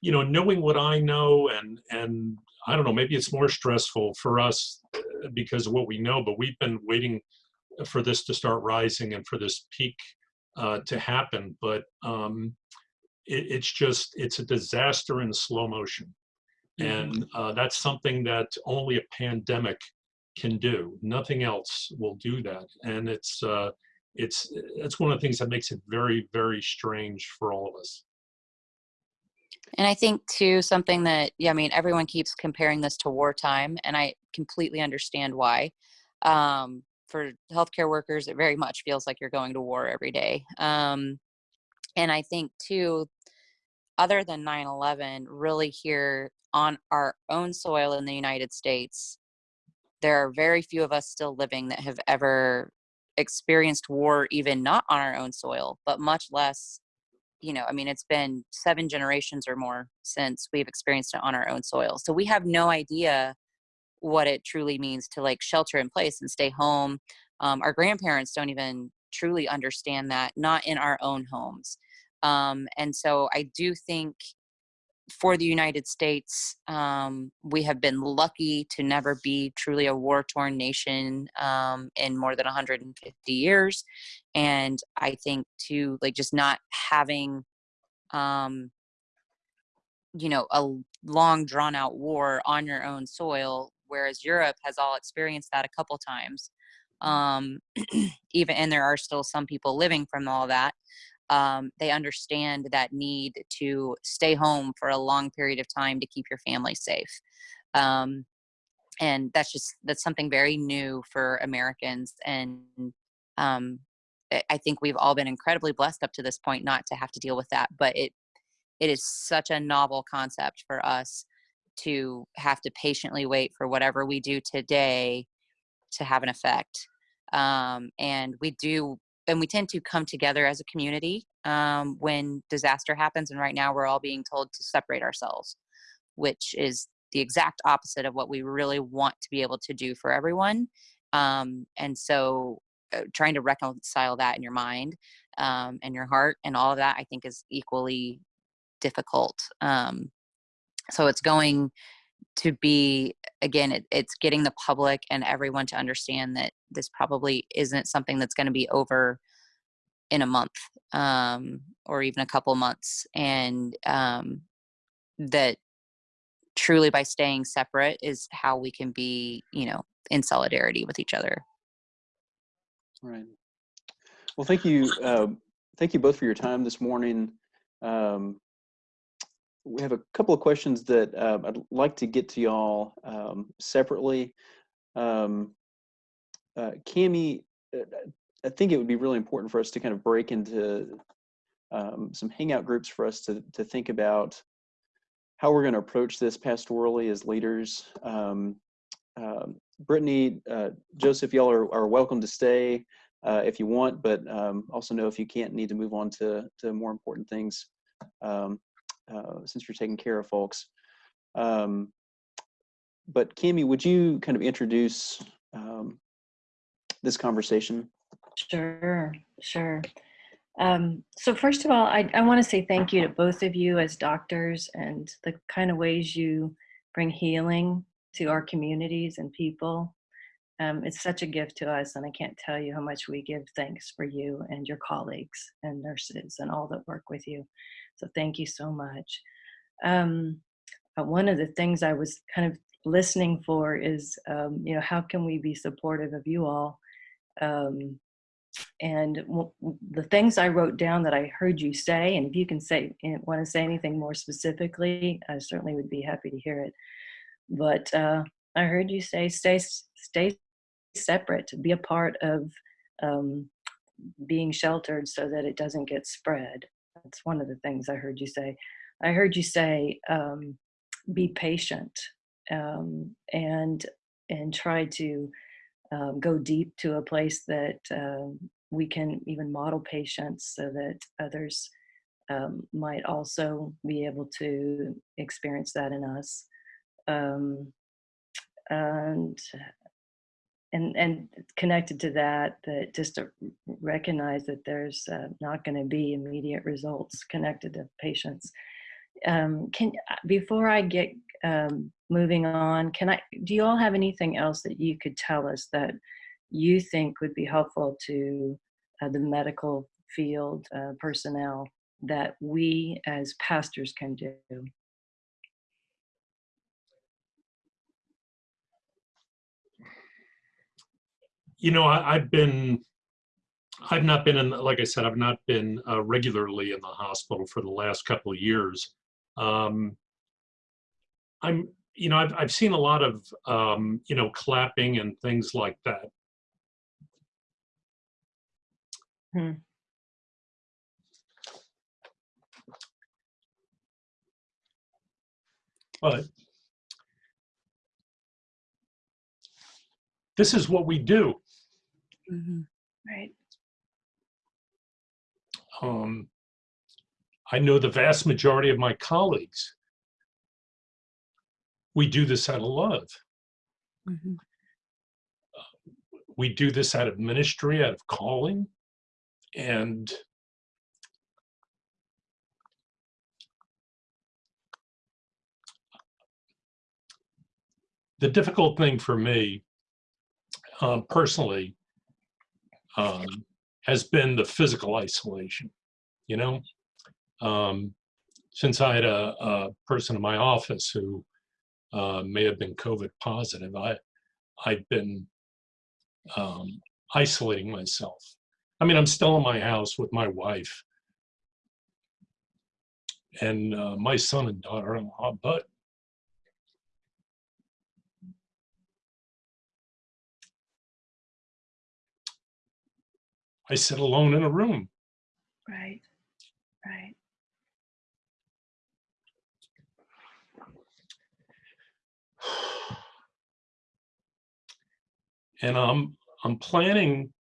you know knowing what i know and and i don't know maybe it's more stressful for us uh, because of what we know but we've been waiting for this to start rising and for this peak uh, to happen but um, it, it's just it's a disaster in slow motion. And uh, that's something that only a pandemic can do. Nothing else will do that. And it's uh, it's it's one of the things that makes it very very strange for all of us And I think too something that yeah, I mean everyone keeps comparing this to wartime, and I completely understand why. Um, for healthcare workers, it very much feels like you're going to war every day. Um, and I think too, other than 9/11, really here on our own soil in the United States, there are very few of us still living that have ever experienced war, even not on our own soil, but much less you know, I mean, it's been seven generations or more since we've experienced it on our own soil. So we have no idea what it truly means to like shelter in place and stay home. Um, our grandparents don't even truly understand that, not in our own homes. Um, and so I do think for the United States, um, we have been lucky to never be truly a war torn nation um, in more than 150 years. And I think to like just not having, um, you know, a long drawn out war on your own soil, whereas Europe has all experienced that a couple times. Um, [clears throat] even and there are still some people living from all that um, they understand that need to stay home for a long period of time to keep your family safe um, and that's just that's something very new for americans and um, I- think we've all been incredibly blessed up to this point not to have to deal with that but it it is such a novel concept for us to have to patiently wait for whatever we do today to have an effect um, and we do and we tend to come together as a community um, when disaster happens. And right now, we're all being told to separate ourselves, which is the exact opposite of what we really want to be able to do for everyone. Um, and so, uh, trying to reconcile that in your mind um, and your heart and all of that, I think, is equally difficult. Um, so, it's going to be again it, it's getting the public and everyone to understand that this probably isn't something that's going to be over in a month um, or even a couple months and um, that truly by staying separate is how we can be you know in solidarity with each other Right. Well, thank you. Uh, thank you both for your time this morning. Um, we have a couple of questions that uh, I'd like to get to y'all um, separately. Um, uh, Cami, uh, I think it would be really important for us to kind of break into um, some hangout groups for us to, to think about how we're going to approach this pastorally as leaders. Um, um, Brittany, uh, Joseph, y'all are, are welcome to stay uh, if you want, but um, also know if you can't, need to move on to, to more important things um, uh, since you're taking care of folks. Um, but Cami, would you kind of introduce um, this conversation? Sure, sure. Um, so first of all, I, I want to say thank you to both of you as doctors and the kind of ways you bring healing to our communities and people. Um, it's such a gift to us, and I can't tell you how much we give thanks for you and your colleagues and nurses and all that work with you. So thank you so much. Um, uh, one of the things I was kind of listening for is, um, you know, how can we be supportive of you all? Um, and the things I wrote down that I heard you say, and if you can say want to say anything more specifically, I certainly would be happy to hear it. But uh, I heard you say stay stay separate, be a part of um, being sheltered so that it doesn't get spread. That's one of the things I heard you say. I heard you say um, be patient um, and and try to um, go deep to a place that um, we can even model patience so that others um, might also be able to experience that in us. Um, and and and connected to that, that just to recognize that there's uh, not going to be immediate results connected to patience Um, can before I get um, moving on, can I? Do you all have anything else that you could tell us that you think would be helpful to uh, the medical field uh, personnel that we as pastors can do? You know, I, I've been, I've not been in, like I said, I've not been uh, regularly in the hospital for the last couple of years. Um, I'm, you know, I've, I've seen a lot of, um, you know, clapping and things like that. Hmm. But this is what we do. Mhm. Right. Um, I know the vast majority of my colleagues. We do this out of love. Mhm. We do this out of ministry, out of calling. And the difficult thing for me um, personally um, has been the physical isolation. You know, um, since I had a, a person in my office who uh, may have been COVID positive, I I've been um, isolating myself. I mean, I'm still in my house with my wife and uh, my son and daughter-in-law, but I sit alone in a room. Right. Right. And I'm I'm planning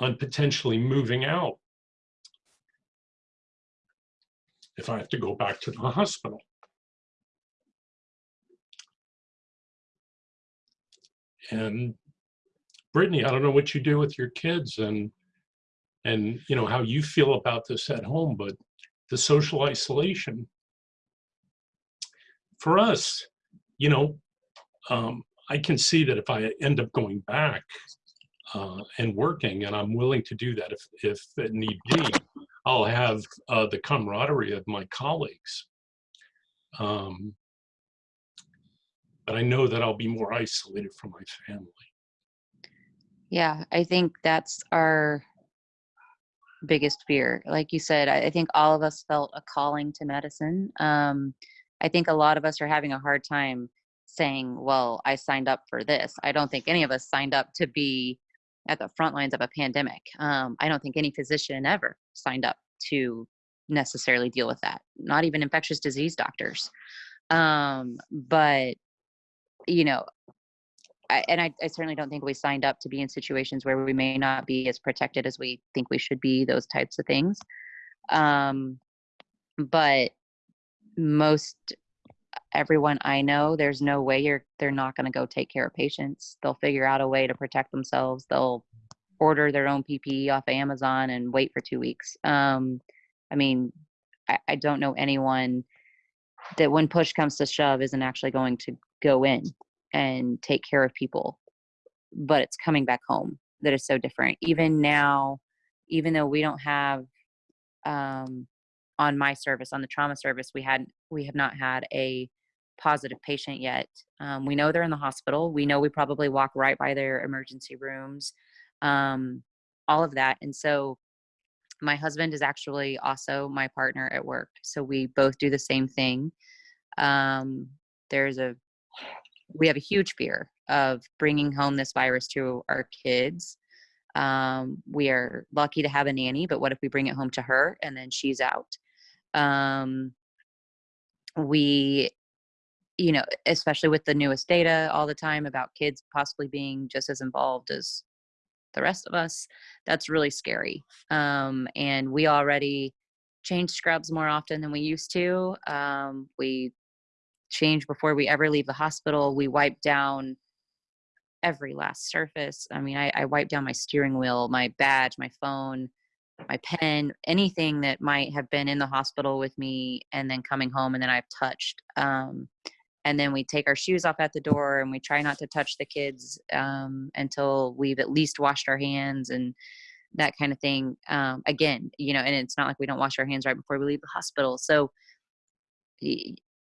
on potentially moving out if I have to go back to the hospital. And Brittany, I don't know what you do with your kids and and you know how you feel about this at home, but the social isolation for us, you know, um, I can see that if I end up going back uh, and working, and I'm willing to do that if if it need be, I'll have uh, the camaraderie of my colleagues. Um, but I know that I'll be more isolated from my family. Yeah, I think that's our biggest fear. Like you said, I, think all of us felt a calling to medicine. Um, I think a lot of us are having a hard time saying, well, I signed up for this. I don't think any of us signed up to be at the front lines of a pandemic. Um, I don't think any physician ever signed up to necessarily deal with that, not even infectious disease doctors. Um, but, you know, I, and I, I certainly don't think we signed up to be in situations where we may not be as protected as we think we should be, those types of things. Um, but most everyone I know, there's no way you're they're not going to go take care of patients. They'll figure out a way to protect themselves. They'll order their own PPE off Amazon and wait for two weeks. Um, I mean, I, I don't know anyone that when push comes to shove isn't actually going to go in and take care of people, but it's coming back home that is so different. Even now, even though we don't have um, on my service on the trauma service we had we have not had a positive patient yet. Um, we know they're in the hospital. We know we probably walk right by their emergency rooms um, all of that. And so my husband is actually also my partner at work so we both do the same thing. Um, there's a we have a huge fear of bringing home this virus to our kids. Um, we are lucky to have a nanny but what if we bring it home to her and then she's out? Um, we you know especially with the newest data all the time about kids possibly being just as involved as the rest of us that's really scary. Um, and we already change scrubs more often than we used to. Um, we change before we ever leave the hospital we wipe down every last surface i mean I, I wipe down my steering wheel my badge my phone my pen, anything that might have been in the hospital with me and then coming home and then I've touched. Um, and then we take our shoes off at the door and we try not to touch the kids um, until we've at least washed our hands and that kind of thing. Um, again, you know, and it's not like we don't wash our hands right before we leave the hospital. So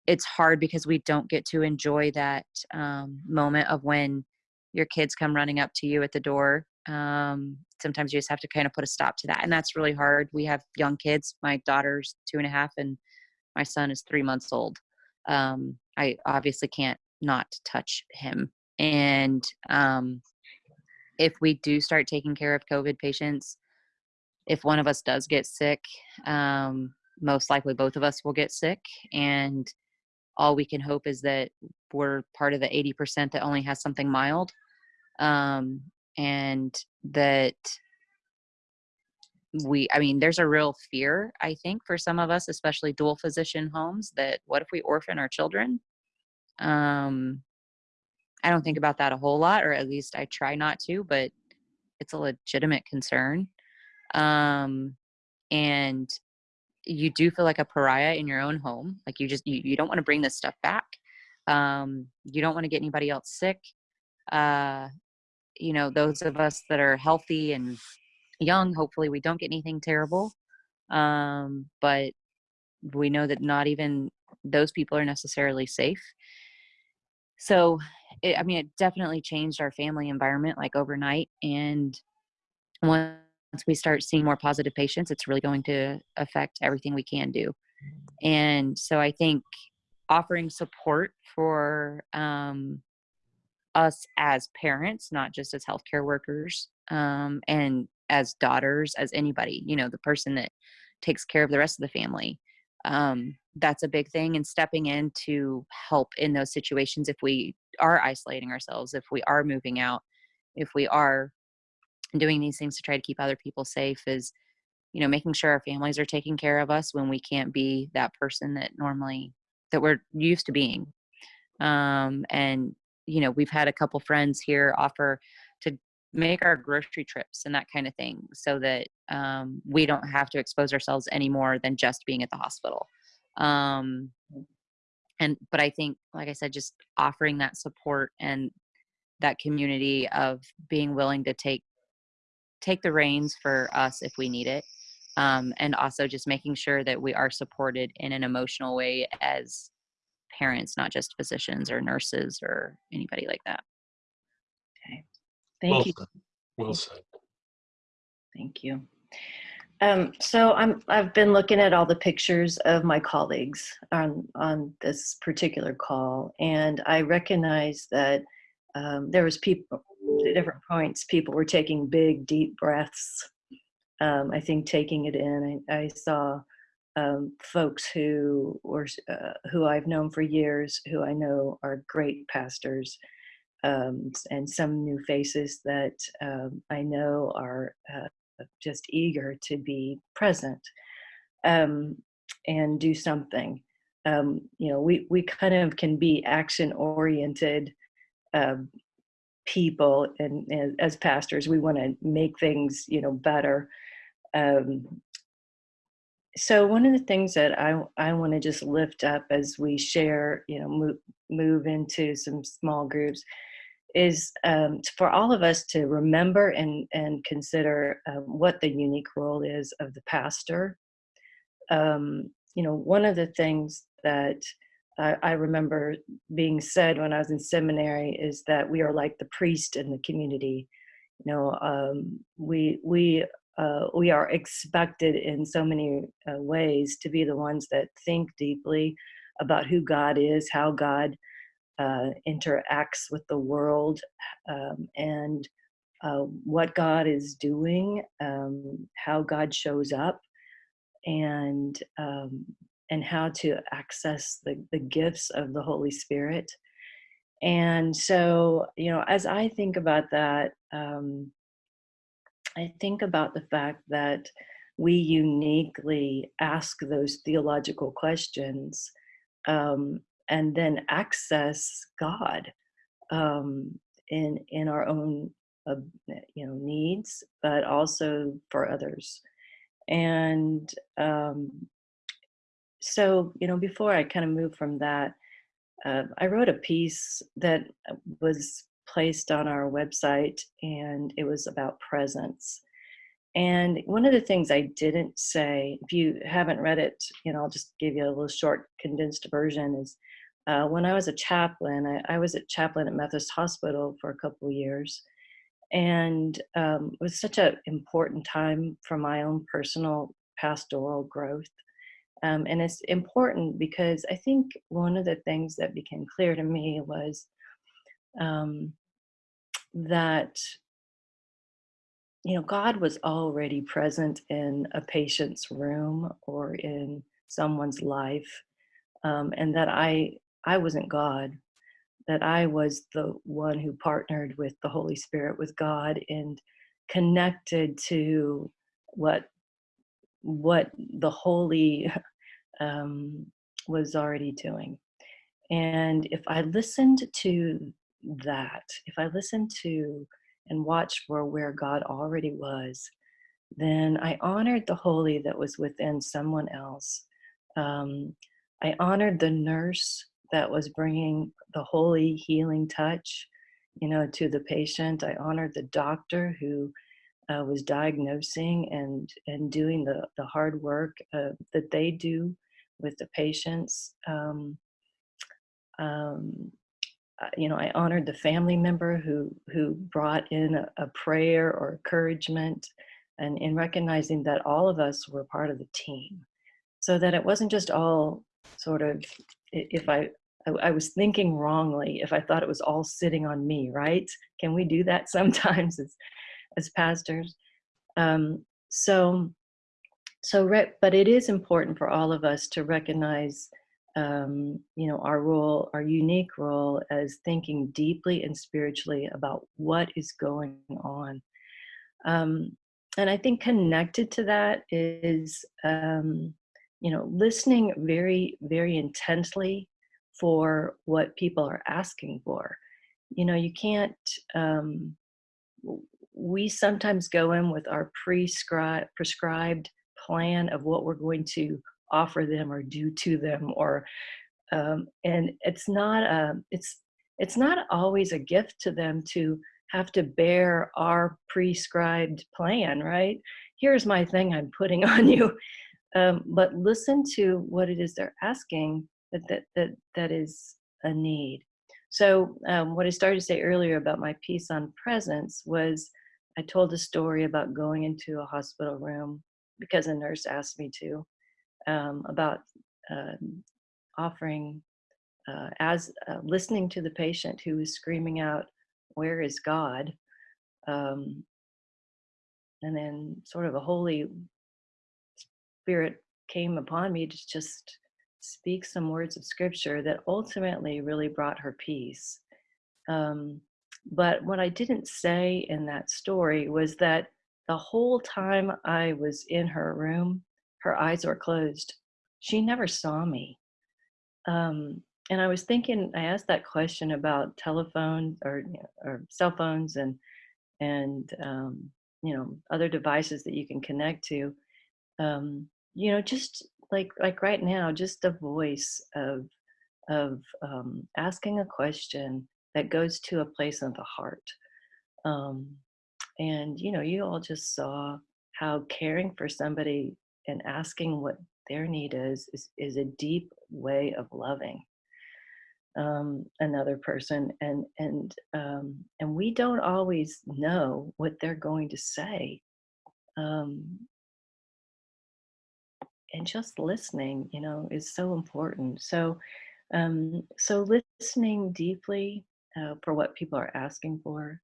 it's hard because we don't get to enjoy that um, moment of when your kids come running up to you at the door Um, sometimes you just have to kind of put a stop to that, and that's really hard. We have young kids. My daughter's two and a half, and my son is three months old. Um, I obviously can't not touch him, and um, if we do start taking care of COVID patients, if one of us does get sick, um, most likely both of us will get sick. And all we can hope is that we're part of the 80% that only has something mild. Um, and that we, I mean, there's a real fear, I think, for some of us, especially dual physician homes, that what if we orphan our children? Um, I don't think about that a whole lot, or at least I try not to, but it's a legitimate concern. Um, and you do feel like a pariah in your own home. Like you just, you, you don't want to bring this stuff back. Um, you don't want to get anybody else sick. Uh, you know, those of us that are healthy and young, hopefully we don't get anything terrible. Um, but we know that not even those people are necessarily safe. So, it, I mean, it definitely changed our family environment like overnight. And once we start seeing more positive patients, it's really going to affect everything we can do. And so I think offering support for um, us as parents, not just as healthcare workers um, and as daughters, as anybody, you know, the person that takes care of the rest of the family. Um, that's a big thing and stepping in to help in those situations if we are isolating ourselves if we are moving out if we are doing these things to try to keep other people safe is you know making sure our families are taking care of us when we can't be that person that normally that we're used to being. Um, and you know we've had a couple friends here offer to make our grocery trips and that kind of thing so that um, we don't have to expose ourselves any more than just being at the hospital. Um, and but i think like i said just offering that support and that community of being willing to take take the reins for us if we need it um, and also just making sure that we are supported in an emotional way as parents not just physicians or nurses or anybody like that Okay. Thank Well you. said. Well said. Thank you. Um, so I'm, I've been looking at all the pictures of my colleagues on, on this particular call, and I recognize that um, there was people, at different points, people were taking big, deep breaths. Um, I think taking it in. I, I saw um, folks who were, uh, who I've known for years, who I know are great pastors, um, and some new faces that um, I know are uh, just eager to be present um, and do something. Um, you know, we, we kind of can be action oriented um, people, and, and as pastors, we want to make things, you know, better. Um, so one of the things that I, I want to just lift up as we share, you know, move, move into some small groups is um, for all of us to remember and, and consider um, what the unique role is of the pastor. Um, you know, one of the things that I, I remember being said when I was in seminary is that we are like the priest in the community. You know, um, we we uh, we are expected in so many uh, ways to be the ones that think deeply about who God is, how God uh, interacts with the world um, and uh, what God is doing, um, how God shows up, and um, and how to access the, the gifts of the Holy Spirit. And so, you know, as I think about that, um, I think about the fact that we uniquely ask those theological questions um, and then access God um, in in our own uh, you know needs, but also for others. And um, so you know, before I kind of move from that, uh, I wrote a piece that was placed on our website, and it was about presence. And one of the things I didn't say, if you haven't read it, you know, I'll just give you a little short condensed version is uh, when I was a chaplain, I, I, was a chaplain at Methodist Hospital for a couple years. and um, it was such an important time for my own personal pastoral growth. Um, and it's important because I think one of the things that became clear to me was um, that you know God was already present in a patient's room or in someone's life, um, and that I I wasn't God, that I was the one who partnered with the Holy Spirit, with God, and connected to what what the Holy [laughs] um, was already doing. And if I listened to that, if I listened to and watched for where God already was, then I honored the holy that was within someone else. Um, I honored the nurse that was bringing the holy healing touch, you know, to the patient. I honored the doctor who uh, was diagnosing and and doing the the hard work uh, that they do with the patients. Um, um, you know, I honored the family member who who brought in a, a prayer or encouragement, and in recognizing that all of us were part of the team, so that it wasn't just all sort of. If I I, was thinking wrongly, if I thought it was all sitting on me, right? Can we do that [laughs] sometimes as as pastors? Um, so so, but it is important for all of us to recognize um, you know, our role, our unique role as thinking deeply and spiritually about what is going on. Um, and I think connected to that is, um, you know, listening very, very intently for what people are asking for. You know, you can't, um, we sometimes go in with our prescribed, prescribed plan of what we're going to offer them or do to them or um, and it's not a it's it's not always a gift to them to have to bear our prescribed plan right? Here's my thing i'm putting [laughs] on you. Um, but listen to what it is they're asking that that that, that is a need. So um, what i started to say earlier about my piece on presence was i told a story about going into a hospital room because a nurse asked me to um, about uh, offering uh, as uh, listening to the patient who was screaming out, "Where is God?" Um, and then sort of a holy spirit came upon me to just speak some words of scripture that ultimately really brought her peace. Um, but what I didn't say in that story was that the whole time I was in her room, her eyes were closed. She never saw me. Um, and I was thinking, I asked that question about telephones or, or cell phones and, and, um, you know, other devices that you can connect to. Um, you know, just like, like right now, just the voice of, of um, asking a question that goes to a place of the heart. Um, and, you know, you all just saw how caring for somebody and asking what their need is is, is a deep way of loving um, another person and and um, and we don't always know what they're going to say um, and just listening you know is so important so um, so listening deeply uh, for what people are asking for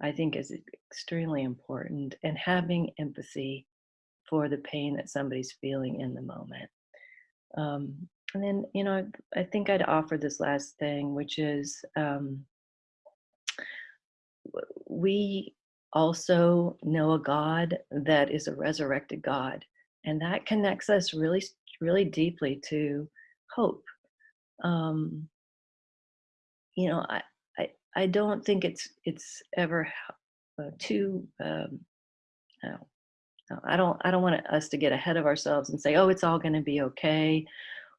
i think is extremely important and having empathy for the pain that somebody's feeling in the moment. Um, and then, you know, I think I'd offer this last thing, which is um, we also know a God that is a resurrected God, and that connects us really, really deeply to hope. Um, you know, I, I, don't think it's it's ever uh, too um, I don't I don't want us to get ahead of ourselves and say, "Oh, it's all going to be okay,"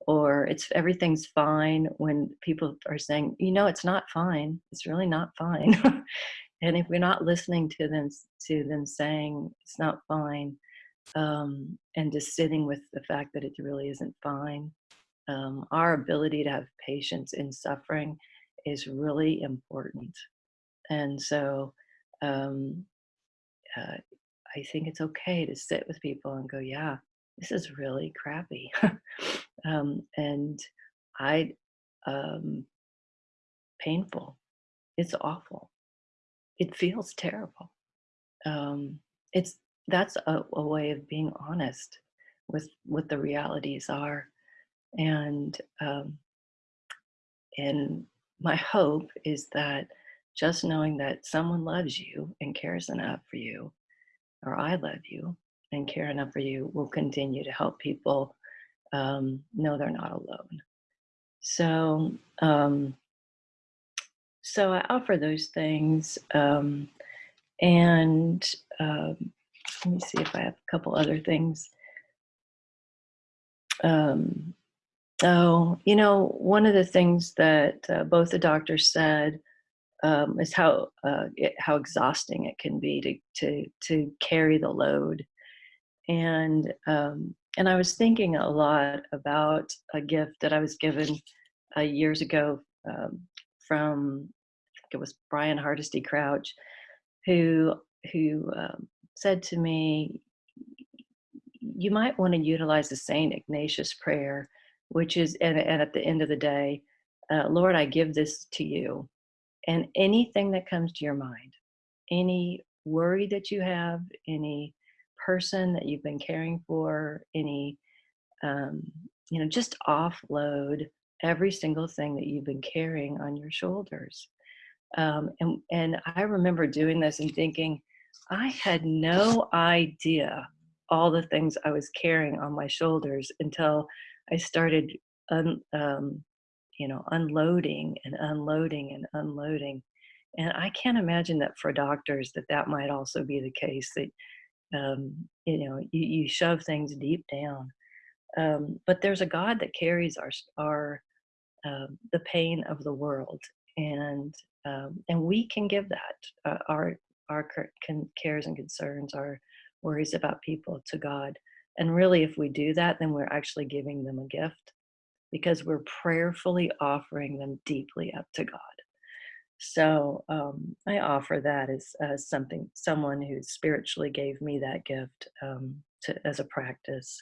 or "It's everything's fine." When people are saying, "You know, it's not fine. It's really not fine," [laughs] and if we're not listening to them to them saying it's not fine, um, and just sitting with the fact that it really isn't fine, um, our ability to have patience in suffering is really important. And so um, uh, I think it's okay to sit with people and go, yeah, this is really crappy. [laughs] um, and I, um, painful. It's awful. It feels terrible. Um, it's that's a, a way of being honest with what the realities are, and um, and my hope is that just knowing that someone loves you and cares enough for you, or I love you and care enough for you, will continue to help people um, know they're not alone. So, um, so I offer those things, um, and um, let me see if I have a couple other things. Um, oh, you know, one of the things that uh, both the doctors said um, is how uh, it, how exhausting it can be to to to carry the load, and um, and I was thinking a lot about a gift that I was given uh, years ago um, from I think it was Brian Hardesty Crouch, who who um, said to me, "You might want to utilize the Saint Ignatius prayer, which is and, and at the end of the day, uh, Lord, I give this to you." and anything that comes to your mind, any worry that you have, any person that you've been caring for, any, um, you know, just offload every single thing that you've been carrying on your shoulders. Um, and, and I remember doing this and thinking, I had no idea all the things I was carrying on my shoulders until I started un, um, you know, unloading and unloading and unloading. And I can't imagine that for doctors that that might also be the case that, um, you know, you, you shove things deep down. Um, but there's a God that carries our, our, um, the pain of the world. And, um, and we can give that, uh, our, our cares and concerns, our worries about people to God. And really, if we do that, then we're actually giving them a gift because we're prayerfully offering them deeply up to God. So um, I offer that as, as something, someone who spiritually gave me that gift um, to, as a practice.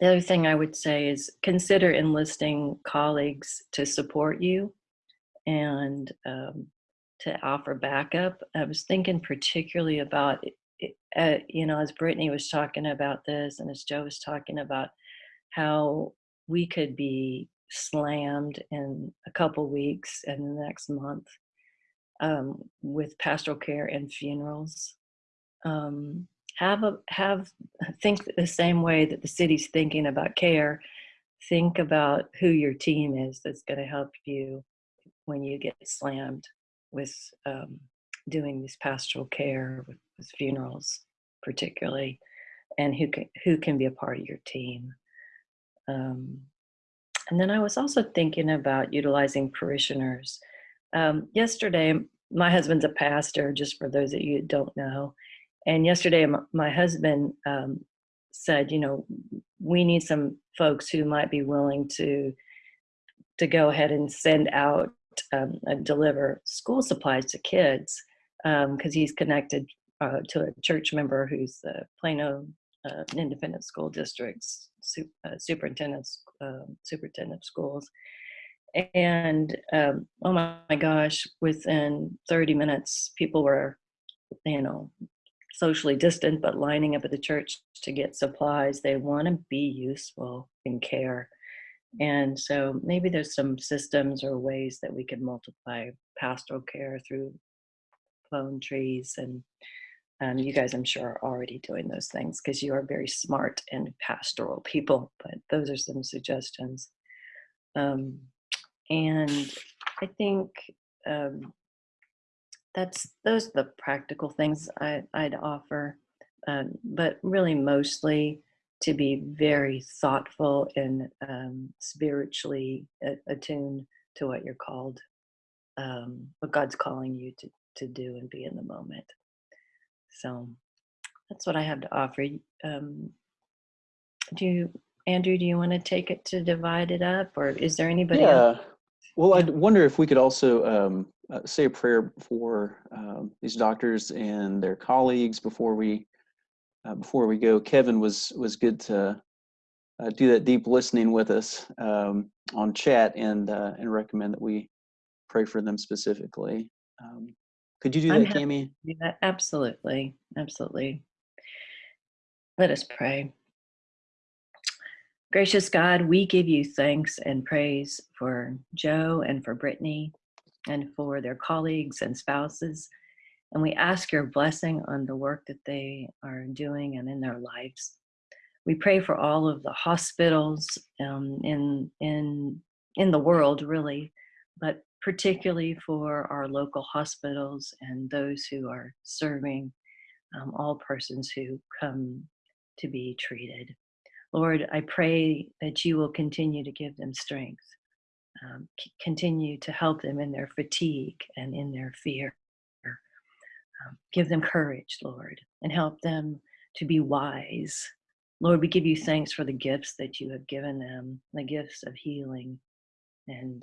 The other thing I would say is consider enlisting colleagues to support you and um, to offer backup. I was thinking particularly about, uh, you know, as Brittany was talking about this and as Joe was talking about how we could be slammed in a couple weeks and the next month um, with pastoral care and funerals. Um, have a have [laughs] think the same way that the city's thinking about care. Think about who your team is that's going to help you when you get slammed with um, doing this pastoral care with, with funerals, particularly, and who can who can be a part of your team. Um, and then I was also thinking about utilizing parishioners. Um, yesterday, my husband's a pastor, just for those that you don't know. And yesterday, my husband um, said, you know, we need some folks who might be willing to to go ahead and send out um, and deliver school supplies to kids because um, he's connected uh, to a church member who's the Plano uh, Independent School District's uh, superintendent uh, superintendent of schools. And um, oh my, my gosh within 30 minutes people were you know socially distant but lining up at the church to get supplies. They want to be useful in care. And so maybe there's some systems or ways that we can multiply pastoral care through phone trees and um, you guys, I'm sure, are already doing those things because you are very smart and pastoral people. But those are some suggestions. Um, and I think um, that's those are the practical things I, would offer. Um, but really, mostly to be very thoughtful and um, spiritually attuned to what you're called, um, what God's calling you to to do and be in the moment. So that's what I have to offer. Um, do you, Andrew, do you want to take it to divide it up or is there anybody else? Yeah. Well, I wonder if we could also um, uh, say a prayer for um, these doctors and their colleagues before we uh, before we go. Kevin was was good to uh, do that deep listening with us um, on chat and uh, and recommend that we pray for them specifically. Um, could you do I'm that, Cami? do that. Absolutely. Absolutely. Let us pray. Gracious God, we give you thanks and praise for Joe and for Brittany and for their colleagues and spouses. And we ask your blessing on the work that they are doing and in their lives. We pray for all of the hospitals um, in, in, in the world, really, but particularly for our local hospitals and those who are serving um, all persons who come to be treated. Lord, I pray that you will continue to give them strength, um, continue to help them in their fatigue and in their fear. Um, give them courage, Lord, and help them to be wise. Lord, we give you thanks for the gifts that you have given them, the gifts of healing and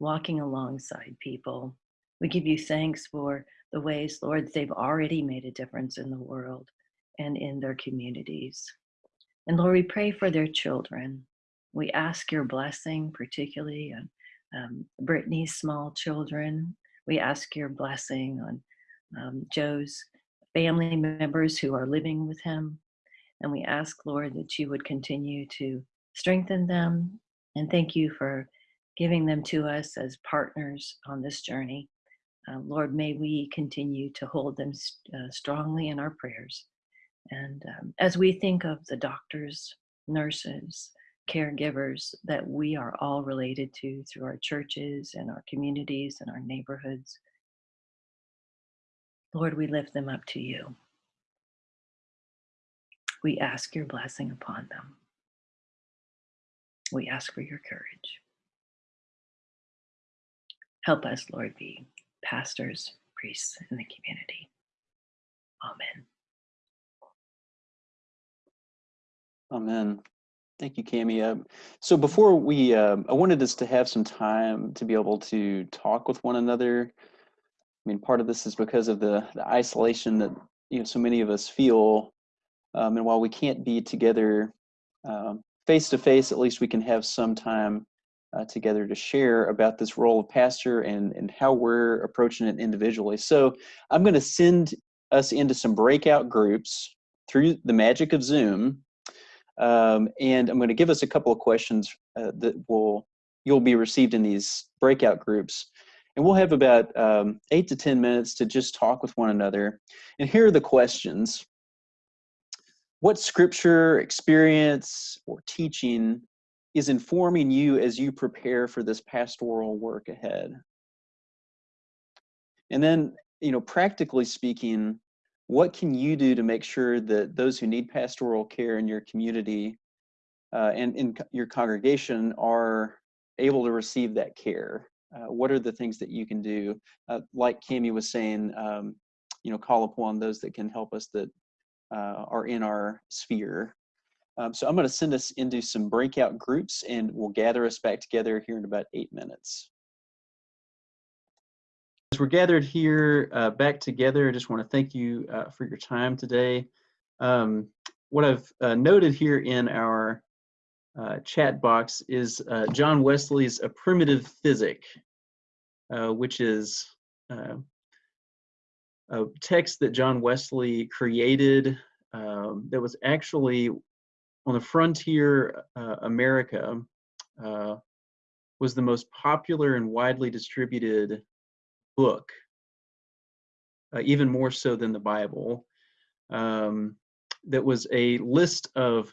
walking alongside people. We give you thanks for the ways, Lord, they've already made a difference in the world and in their communities. And Lord, we pray for their children. We ask your blessing, particularly on um, Brittany's small children. We ask your blessing on um, Joe's family members who are living with him. And we ask, Lord, that you would continue to strengthen them. And thank you for giving them to us as partners on this journey. Uh, Lord, may we continue to hold them uh, strongly in our prayers. And um, as we think of the doctors, nurses, caregivers that we are all related to through our churches and our communities and our neighborhoods, Lord, we lift them up to you. We ask your blessing upon them. We ask for your courage. Help us, Lord, be pastors, priests in the community. Amen. Amen. Thank you, Cami. Uh, so before we, um, I wanted us to have some time to be able to talk with one another. I mean, part of this is because of the, the isolation that you know so many of us feel, um, and while we can't be together face to face, at least we can have some time uh, together to share about this role of pastor and and how we're approaching it individually. So I'm going to send us into some breakout groups through the magic of Zoom. Um, and I'm going to give us a couple of questions uh, that will you'll be received in these breakout groups. And we'll have about um, eight to 10 minutes to just talk with one another. And here are the questions. What scripture, experience, or teaching is informing you as you prepare for this pastoral work ahead? And then, you know, practically speaking, what can you do to make sure that those who need pastoral care in your community uh, and in your congregation are able to receive that care? Uh, what are the things that you can do? Uh, like Cami was saying, um, you know, call upon those that can help us that uh, are in our sphere. Um, so I'm going to send us into some breakout groups and we'll gather us back together here in about eight minutes. As we're gathered here uh, back together, I just want to thank you uh, for your time today. Um, what I've uh, noted here in our uh, chat box is uh, John Wesley's A Primitive Physic, uh, which is a text that John Wesley created um, that was actually on the frontier America was the most popular and widely distributed book, uh, even more so than the Bible, um, that was a list of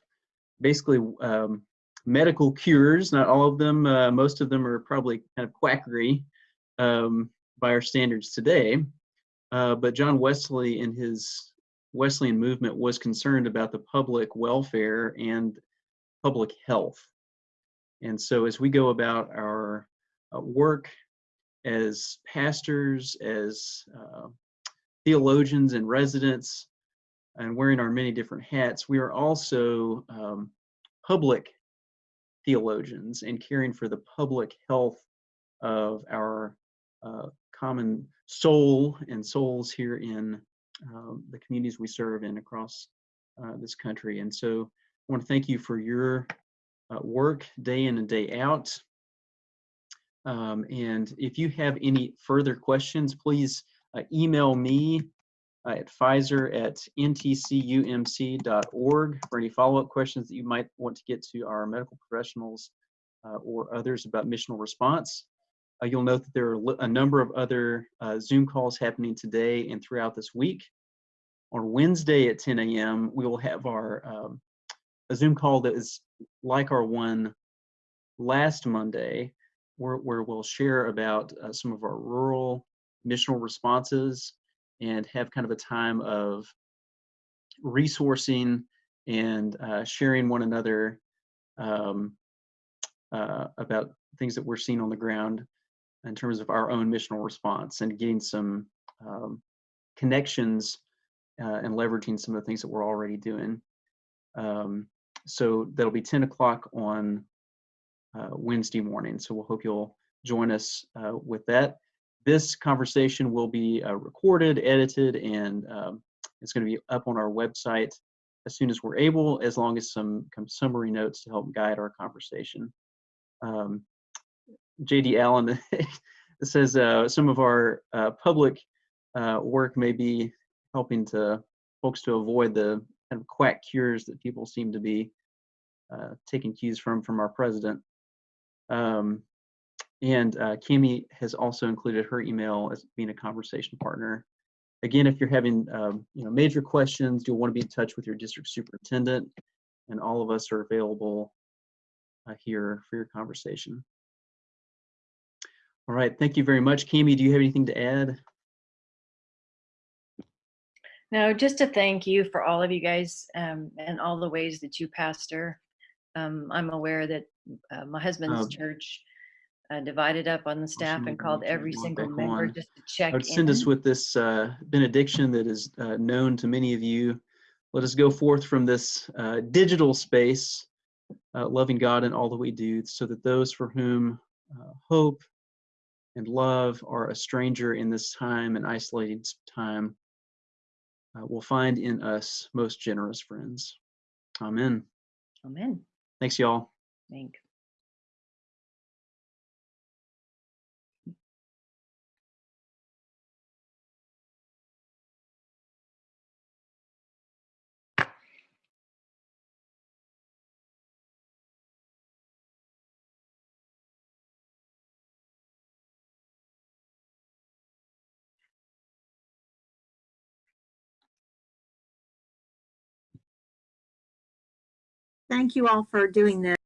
basically um, medical cures. Not all of them, uh, most of them are probably kind of quackery um, by our standards today. Uh, but John Wesley in his Wesleyan movement was concerned about the public welfare and public health. And so as we go about our uh, work as pastors, as uh, theologians and residents, and wearing our many different hats, we are also um, public theologians and caring for the public health of our uh, common soul and souls here in the communities we serve in across uh, this country. And so I want to thank you for your uh, work day in and day out. Um, and if you have any further questions, please uh, email me uh, at Pfizer at ntcumc.org for any follow-up questions that you might want to get to our medical professionals uh, or others about missional response. Uh, you'll note that there are a number of other uh, Zoom calls happening today and throughout this week. On Wednesday at 10 a.m., we will have our um, a Zoom call that is like our one last Monday, where, where we'll share about uh, some of our rural missional responses and have kind of a time of resourcing and uh, sharing one another um, uh, about things that we're seeing on the ground in terms of our own missional response and getting some um, connections uh, and leveraging some of the things that we're already doing. Um, so that'll be 10 o'clock on uh, Wednesday morning. So we'll hope you'll join us uh, with that. This conversation will be uh, recorded, edited, and um, it's going to be up on our website as soon as we're able, as long as some, some summary notes to help guide our conversation. Um, JD Allen [laughs] says uh, some of our uh, public uh, work may be helping to folks to avoid the kind of quack cures that people seem to be uh, taking cues from from our president. Um, and uh, Cami has also included her email as being a conversation partner. Again, if you're having um, you know major questions, you'll want to be in touch with your district superintendent, and all of us are available uh, here for your conversation. All right, thank you very much. Cami, do you have anything to add? No, just to thank you for all of you guys um, and all the ways that you pastor. Um, I'm aware that uh, my husband's Um, church uh, divided up on the staff and called every single member on? just to check I would send us with this uh, benediction that is uh, known to many of you. Let us go forth from this uh, digital space, uh, loving God in all that we do, so that those for whom uh, hope and love are a stranger in this time and isolated time uh, will find in us most generous friends. Amen. Amen. Thanks, y'all. Thank. Thank you all for doing this.